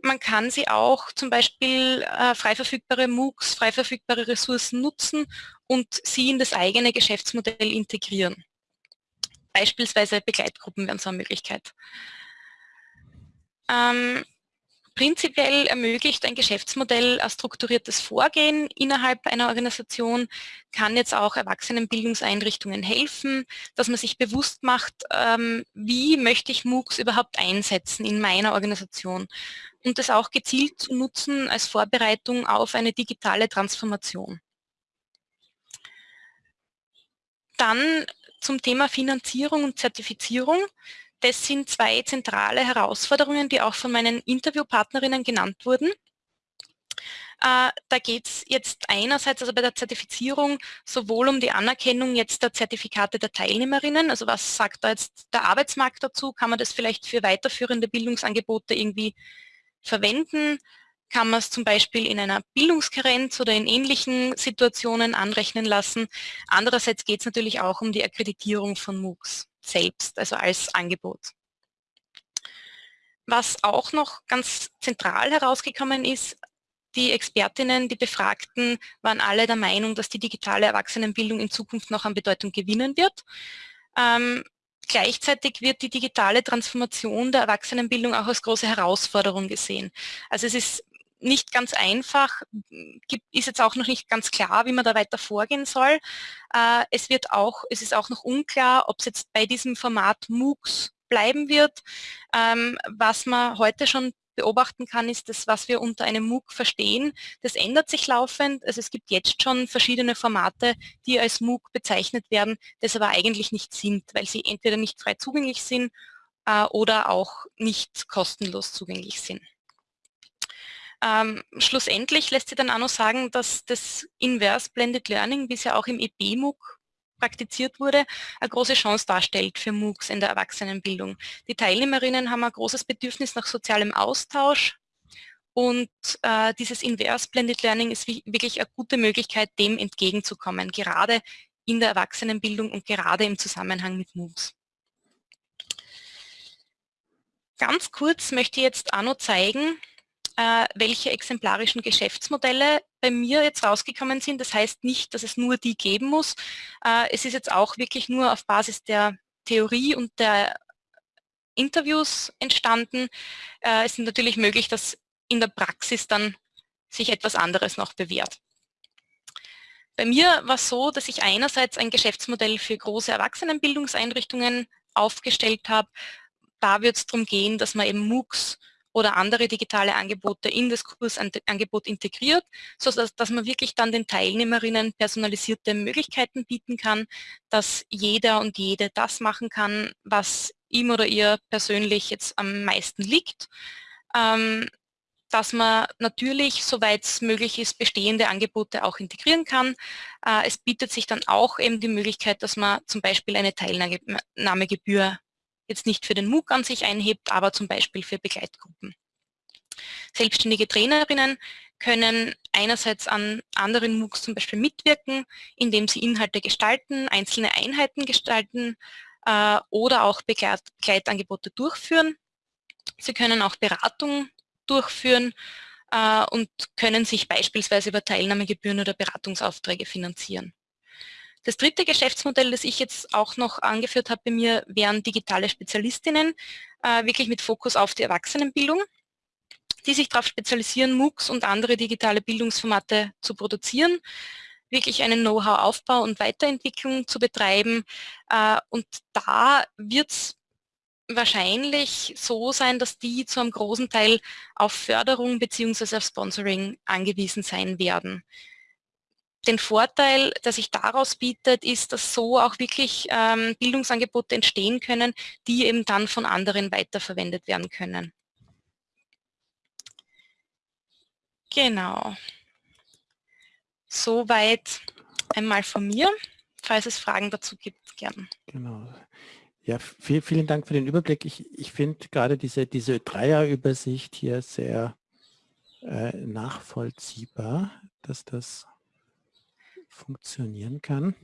D: Man kann sie auch zum Beispiel äh, frei verfügbare MOOCs, frei verfügbare Ressourcen nutzen und sie in das eigene Geschäftsmodell integrieren. Beispielsweise Begleitgruppen wären so eine Möglichkeit. Ähm, prinzipiell ermöglicht ein Geschäftsmodell ein strukturiertes Vorgehen innerhalb einer Organisation, kann jetzt auch Erwachsenenbildungseinrichtungen helfen, dass man sich bewusst macht, ähm, wie möchte ich MOOCs überhaupt einsetzen in meiner Organisation und das auch gezielt zu nutzen als Vorbereitung auf eine digitale Transformation. Dann zum Thema Finanzierung und Zertifizierung. Das sind zwei zentrale Herausforderungen, die auch von meinen Interviewpartnerinnen genannt wurden. Äh, da geht es jetzt einerseits also bei der Zertifizierung sowohl um die Anerkennung jetzt der Zertifikate der Teilnehmerinnen, also was sagt da jetzt der Arbeitsmarkt dazu, kann man das vielleicht für weiterführende Bildungsangebote irgendwie verwenden, kann man es zum Beispiel in einer Bildungskarenz oder in ähnlichen Situationen anrechnen lassen. Andererseits geht es natürlich auch um die Akkreditierung von MOOCs selbst, also als Angebot. Was auch noch ganz zentral herausgekommen ist, die Expertinnen, die Befragten waren alle der Meinung, dass die digitale Erwachsenenbildung in Zukunft noch an Bedeutung gewinnen wird. Ähm, gleichzeitig wird die digitale Transformation der Erwachsenenbildung auch als große Herausforderung gesehen. Also es ist nicht ganz einfach, ist jetzt auch noch nicht ganz klar, wie man da weiter vorgehen soll. Äh, es wird auch, es ist auch noch unklar, ob es jetzt bei diesem Format MOOCs bleiben wird. Ähm, was man heute schon beobachten kann, ist das, was wir unter einem MOOC verstehen. Das ändert sich laufend. Also es gibt jetzt schon verschiedene Formate, die als MOOC bezeichnet werden, das aber eigentlich nicht sind, weil sie entweder nicht frei zugänglich sind äh, oder auch nicht kostenlos zugänglich sind. Ähm, schlussendlich lässt sich dann auch noch sagen, dass das Inverse Blended Learning, wie es ja auch im EB-MOOC praktiziert wurde, eine große Chance darstellt für MOOCs in der Erwachsenenbildung. Die Teilnehmerinnen haben ein großes Bedürfnis nach sozialem Austausch Und äh, dieses Inverse Blended Learning ist wirklich eine gute Möglichkeit, dem entgegenzukommen, gerade in der Erwachsenenbildung und gerade im Zusammenhang mit MOOCs. Ganz kurz möchte ich jetzt auch noch zeigen, äh, welche exemplarischen Geschäftsmodelle bei mir jetzt rausgekommen sind. Das heißt nicht, dass es nur die geben muss. Äh, es ist jetzt auch wirklich nur auf Basis der Theorie und der Interviews entstanden. Äh, es ist natürlich möglich, dass in der Praxis dann sich etwas anderes noch bewährt. Bei mir war es so, dass ich einerseits ein Geschäftsmodell für große Erwachsenenbildungseinrichtungen aufgestellt habe. Da wird es darum gehen, dass man eben MOOCs oder andere digitale Angebote in das Kursangebot integriert, sodass dass man wirklich dann den Teilnehmerinnen personalisierte Möglichkeiten bieten kann, dass jeder und jede das machen kann, was ihm oder ihr persönlich jetzt am meisten liegt. Ähm, dass man natürlich, soweit es möglich ist, bestehende Angebote auch integrieren kann. Äh, es bietet sich dann auch eben die Möglichkeit, dass man zum Beispiel eine Teilnahmegebühr jetzt nicht für den MOOC an sich einhebt, aber zum Beispiel für Begleitgruppen. Selbstständige Trainerinnen können einerseits an anderen MOOCs zum Beispiel mitwirken, indem sie Inhalte gestalten, einzelne Einheiten gestalten äh, oder auch Begleit Begleitangebote durchführen. Sie können auch Beratung durchführen äh, und können sich beispielsweise über Teilnahmegebühren oder Beratungsaufträge finanzieren. Das dritte Geschäftsmodell, das ich jetzt auch noch angeführt habe bei mir, wären digitale Spezialistinnen, äh, wirklich mit Fokus auf die Erwachsenenbildung, die sich darauf spezialisieren, MOOCs und andere digitale Bildungsformate zu produzieren, wirklich einen Know-how-Aufbau und Weiterentwicklung zu betreiben. Äh, und da wird es wahrscheinlich so sein, dass die zu einem großen Teil auf Förderung bzw. auf Sponsoring angewiesen sein werden. Den Vorteil, der sich daraus bietet, ist, dass so auch wirklich ähm, Bildungsangebote entstehen können, die eben dann von anderen weiterverwendet werden können. Genau. Soweit einmal von mir. Falls es Fragen dazu gibt, gern.
A: Genau. Ja, viel, vielen Dank für den Überblick. Ich, ich finde gerade diese, diese Dreierübersicht hier sehr äh, nachvollziehbar, dass das funktionieren kann.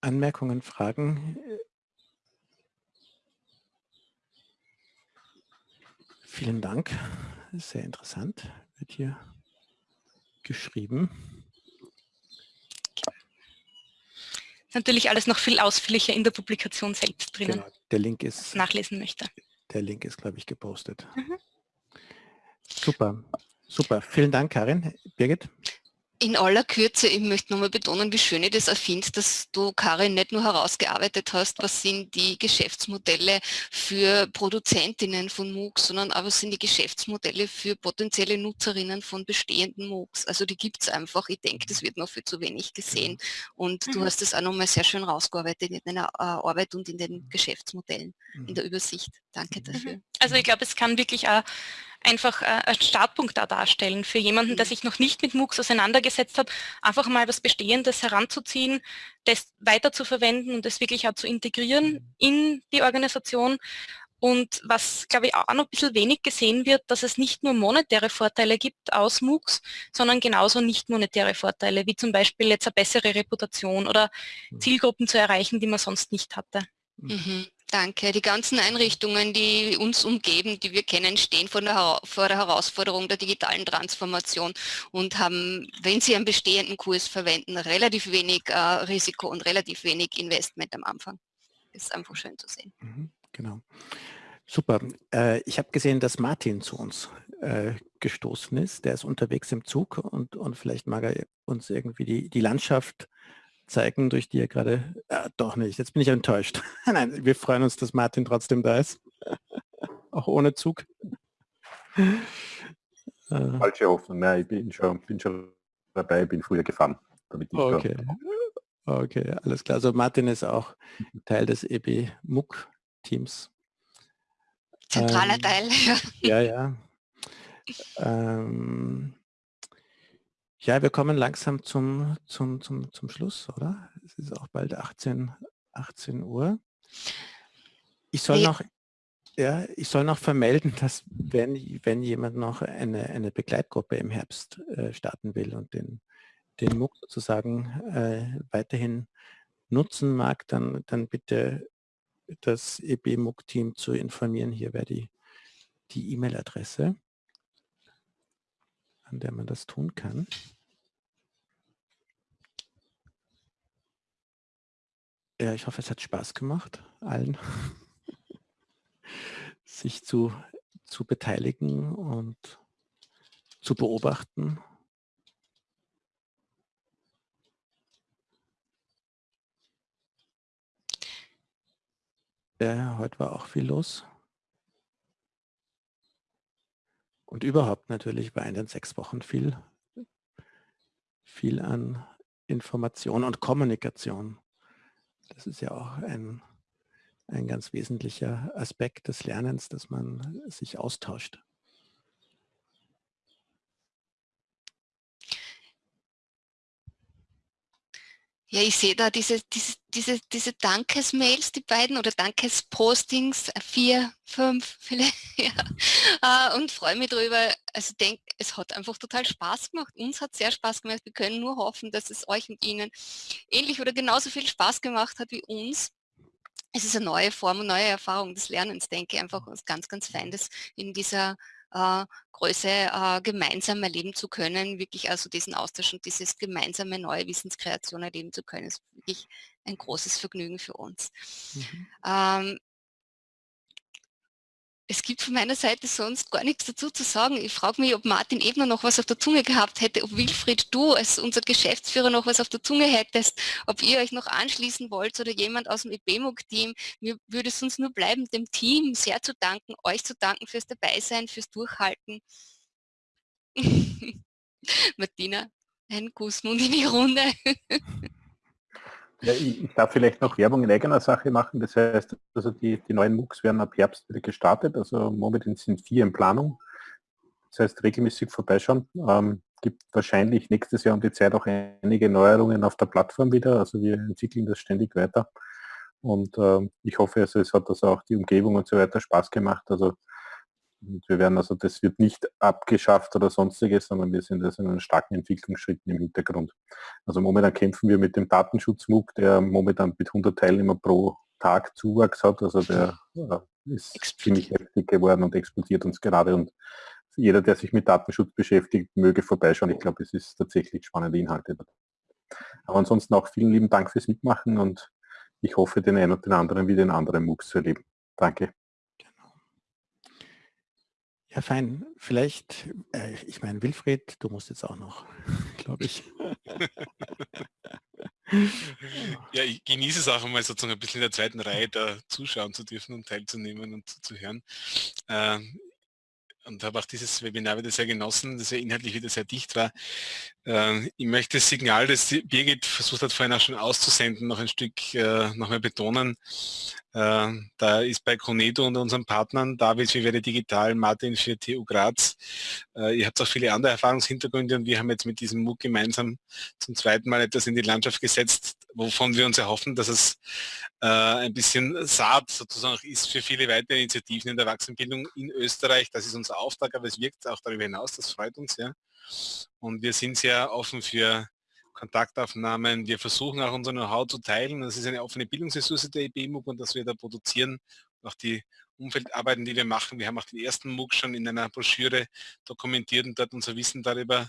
A: Anmerkungen, Fragen? Vielen Dank. Sehr interessant. Wird hier geschrieben.
D: Natürlich alles noch viel ausführlicher in der Publikation selbst drinnen. Genau,
A: der Link ist
D: nachlesen möchte.
A: Der Link ist, glaube ich, gepostet. Mhm. Super. Super, vielen Dank, Karin. Birgit?
B: In aller Kürze, ich möchte nochmal betonen, wie schön ich das erfinde, dass du, Karin, nicht nur herausgearbeitet hast, was sind die Geschäftsmodelle für Produzentinnen von MOOCs, sondern auch was sind die Geschäftsmodelle für potenzielle Nutzerinnen von bestehenden MOOCs. Also die gibt es einfach. Ich denke, das wird noch viel zu wenig gesehen. Und mhm. du hast das auch nochmal sehr schön rausgearbeitet in deiner äh, Arbeit und in den Geschäftsmodellen, mhm. in der Übersicht. Danke mhm. dafür.
D: Also ich glaube, es kann wirklich auch einfach äh, einen Startpunkt da darstellen für jemanden, der mhm. sich noch nicht mit MOOCs auseinandergesetzt hat, einfach mal was Bestehendes heranzuziehen, das weiter zu verwenden und das wirklich auch zu integrieren mhm. in die Organisation. Und was, glaube ich, auch noch ein bisschen wenig gesehen wird, dass es nicht nur monetäre Vorteile gibt aus MOOCs, sondern genauso nicht monetäre Vorteile, wie zum Beispiel jetzt eine bessere Reputation oder mhm. Zielgruppen zu erreichen, die man sonst nicht hatte.
B: Mhm. Danke. Die ganzen Einrichtungen, die uns umgeben, die wir kennen, stehen vor der, vor der, Herausforderung der digitalen Transformation und haben, wenn sie einen bestehenden Kurs verwenden, relativ wenig äh, Risiko und relativ wenig Investment am Anfang. Das ist einfach schön zu sehen.
A: Mhm, genau. Super. Äh, ich habe gesehen, dass Martin zu uns äh, gestoßen ist. Der ist unterwegs im Zug und, und vielleicht mag er uns irgendwie die, die Landschaft zeigen, durch die er gerade, äh, doch nicht, jetzt bin ich enttäuscht. Nein, wir freuen uns, dass Martin trotzdem da ist. Auch ohne Zug.
J: Äh. Falsche Hoffnung, nein, ich bin schon, bin schon dabei, bin früher gefahren.
A: okay. okay, alles klar. Also Martin ist auch Teil des EB MOOC Teams.
B: Zentraler ähm, Teil,
A: ja. Ja, ja. Ähm, ja, wir kommen langsam zum, zum, zum, zum Schluss, oder? Es ist auch bald 18, 18 Uhr. Ich soll noch... Ja, ich soll noch vermelden, dass wenn, wenn jemand noch eine, eine Begleitgruppe im Herbst äh, starten will und den, den MOOC sozusagen äh, weiterhin nutzen mag, dann, dann bitte das EB-MOOC-Team zu informieren. Hier wäre die die E-Mail-Adresse, an der man das tun kann. Ja, ich hoffe, es hat Spaß gemacht, allen, sich zu, zu beteiligen und zu beobachten. Ja, heute war auch viel los. Und überhaupt natürlich war in den sechs Wochen viel, viel an Information und Kommunikation. Das ist ja auch ein, ein ganz wesentlicher Aspekt des Lernens, dass man sich austauscht.
B: Ja, ich sehe da diese, diese, diese, diese Dankesmails, die beiden, oder Dankespostings, äh, vier, fünf vielleicht, ja, äh, und freue mich darüber. Also denke, es hat einfach total Spaß gemacht. Uns hat sehr Spaß gemacht. Wir können nur hoffen, dass es euch und Ihnen ähnlich oder genauso viel Spaß gemacht hat wie uns. Es ist eine neue Form und neue Erfahrung des Lernens, denke ich, einfach ganz, ganz fein, das in dieser äh, Größe äh, gemeinsam erleben zu können, wirklich also diesen Austausch und dieses gemeinsame neue Wissenskreation erleben zu können, ist wirklich ein großes Vergnügen für uns. Mhm. Ähm, es gibt von meiner Seite sonst gar nichts dazu zu sagen. Ich frage mich, ob Martin Ebner noch was auf der Zunge gehabt hätte, ob Wilfried, du als unser Geschäftsführer noch was auf der Zunge hättest, ob ihr euch noch anschließen wollt oder jemand aus dem EBMUG-Team. Mir würde es uns nur bleiben, dem Team sehr zu danken, euch zu danken fürs Dabeisein, fürs Durchhalten. Martina, ein Kussmund in die Runde.
J: Ja, ich, darf vielleicht noch Werbung in eigener Sache machen. Das heißt, also die, die neuen MOOCs werden ab Herbst wieder gestartet. Also momentan sind vier in Planung. Das heißt, regelmäßig vorbeischauen. Ähm, gibt wahrscheinlich nächstes Jahr um die Zeit auch einige Neuerungen auf der Plattform wieder. Also wir entwickeln das ständig weiter. Und äh, ich hoffe, also es hat das auch die Umgebung und so weiter Spaß gemacht. Also und wir werden also, das wird nicht abgeschafft oder sonstiges, sondern wir sind also in einen starken Entwicklungsschritten im Hintergrund. Also momentan kämpfen wir mit dem Datenschutz-MOOC, der momentan mit 100 Teilnehmern pro Tag Zuwachs hat. Also der ist ziemlich heftig geworden und explodiert uns gerade. Und jeder, der sich mit Datenschutz beschäftigt, möge vorbeischauen. Ich glaube, es ist tatsächlich spannende Inhalte. Aber ansonsten auch vielen lieben Dank fürs Mitmachen und ich hoffe, den einen und den anderen wieder in anderen MOOCs zu erleben. Danke.
A: Ja, fein. Vielleicht, äh, ich meine, Wilfried, du musst jetzt auch noch, glaube ich.
C: ja, ich genieße es auch einmal sozusagen ein bisschen in der zweiten Reihe da zuschauen zu dürfen und teilzunehmen und zuzuhören. Äh, und habe auch dieses Webinar wieder sehr genossen, das ja inhaltlich wieder sehr dicht war. Äh, ich möchte das Signal, das Birgit versucht hat vorhin auch schon auszusenden, noch ein Stück äh, nochmal betonen. Äh, da ist bei Conedo und unseren Partnern, David für Werde Digital, Martin für TU Graz. Äh, ihr habt auch viele andere Erfahrungshintergründe und wir haben jetzt mit diesem MOOC gemeinsam zum zweiten Mal etwas in die Landschaft gesetzt, wovon wir uns erhoffen, dass es äh, ein bisschen Saat sozusagen ist für viele weitere Initiativen in der Erwachsenenbildung in Österreich. Das ist unser Auftrag, aber es wirkt auch darüber hinaus, das freut uns ja. Und wir sind sehr offen für Kontaktaufnahmen. Wir versuchen auch unser Know-how zu teilen. Das ist eine offene Bildungsressource der EBMUG und dass wir da produzieren, auch die Umfeldarbeiten, die wir machen. Wir haben auch den ersten MOOC schon in einer Broschüre dokumentiert und dort unser Wissen darüber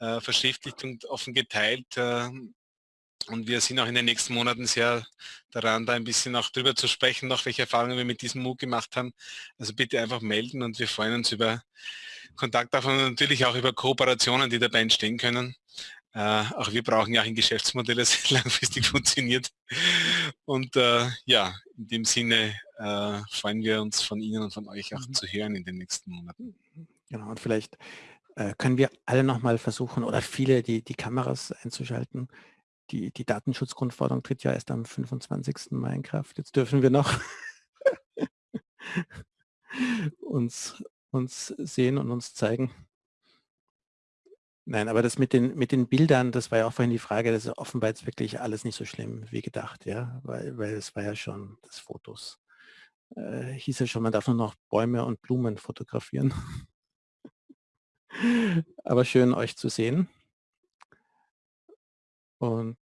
C: äh, verschriftlicht und offen geteilt. Äh, und wir sind auch in den nächsten Monaten sehr daran, da ein bisschen auch drüber zu sprechen, noch welche Erfahrungen wir mit diesem MOOC gemacht haben. Also bitte einfach melden und wir freuen uns über Kontaktaufnahmen und natürlich auch über Kooperationen, die dabei entstehen können. Äh, auch wir brauchen ja ein Geschäftsmodell, das langfristig funktioniert. Und äh, ja, in dem Sinne äh, freuen wir uns von Ihnen und von euch auch mhm. zu hören in den nächsten Monaten.
A: Genau, und vielleicht äh, können wir alle nochmal versuchen oder viele die, die Kameras einzuschalten. Die, die Datenschutzgrundverordnung tritt ja erst am 25. Mai in Kraft. Jetzt dürfen wir noch uns, uns sehen und uns zeigen. Nein, aber das mit den, mit den Bildern, das war ja auch vorhin die Frage, das ist offenbar jetzt wirklich alles nicht so schlimm wie gedacht, ja, weil, weil es war ja schon das Fotos äh, hieß ja schon, man darf nur noch Bäume und Blumen fotografieren. Aber schön euch zu sehen. Und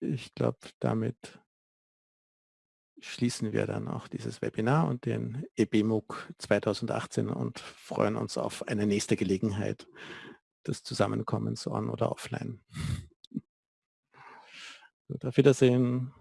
A: ich glaube, damit schließen wir dann auch dieses Webinar und den EBMUG 2018 und freuen uns auf eine nächste Gelegenheit des Zusammenkommens on oder offline. Auf Wiedersehen.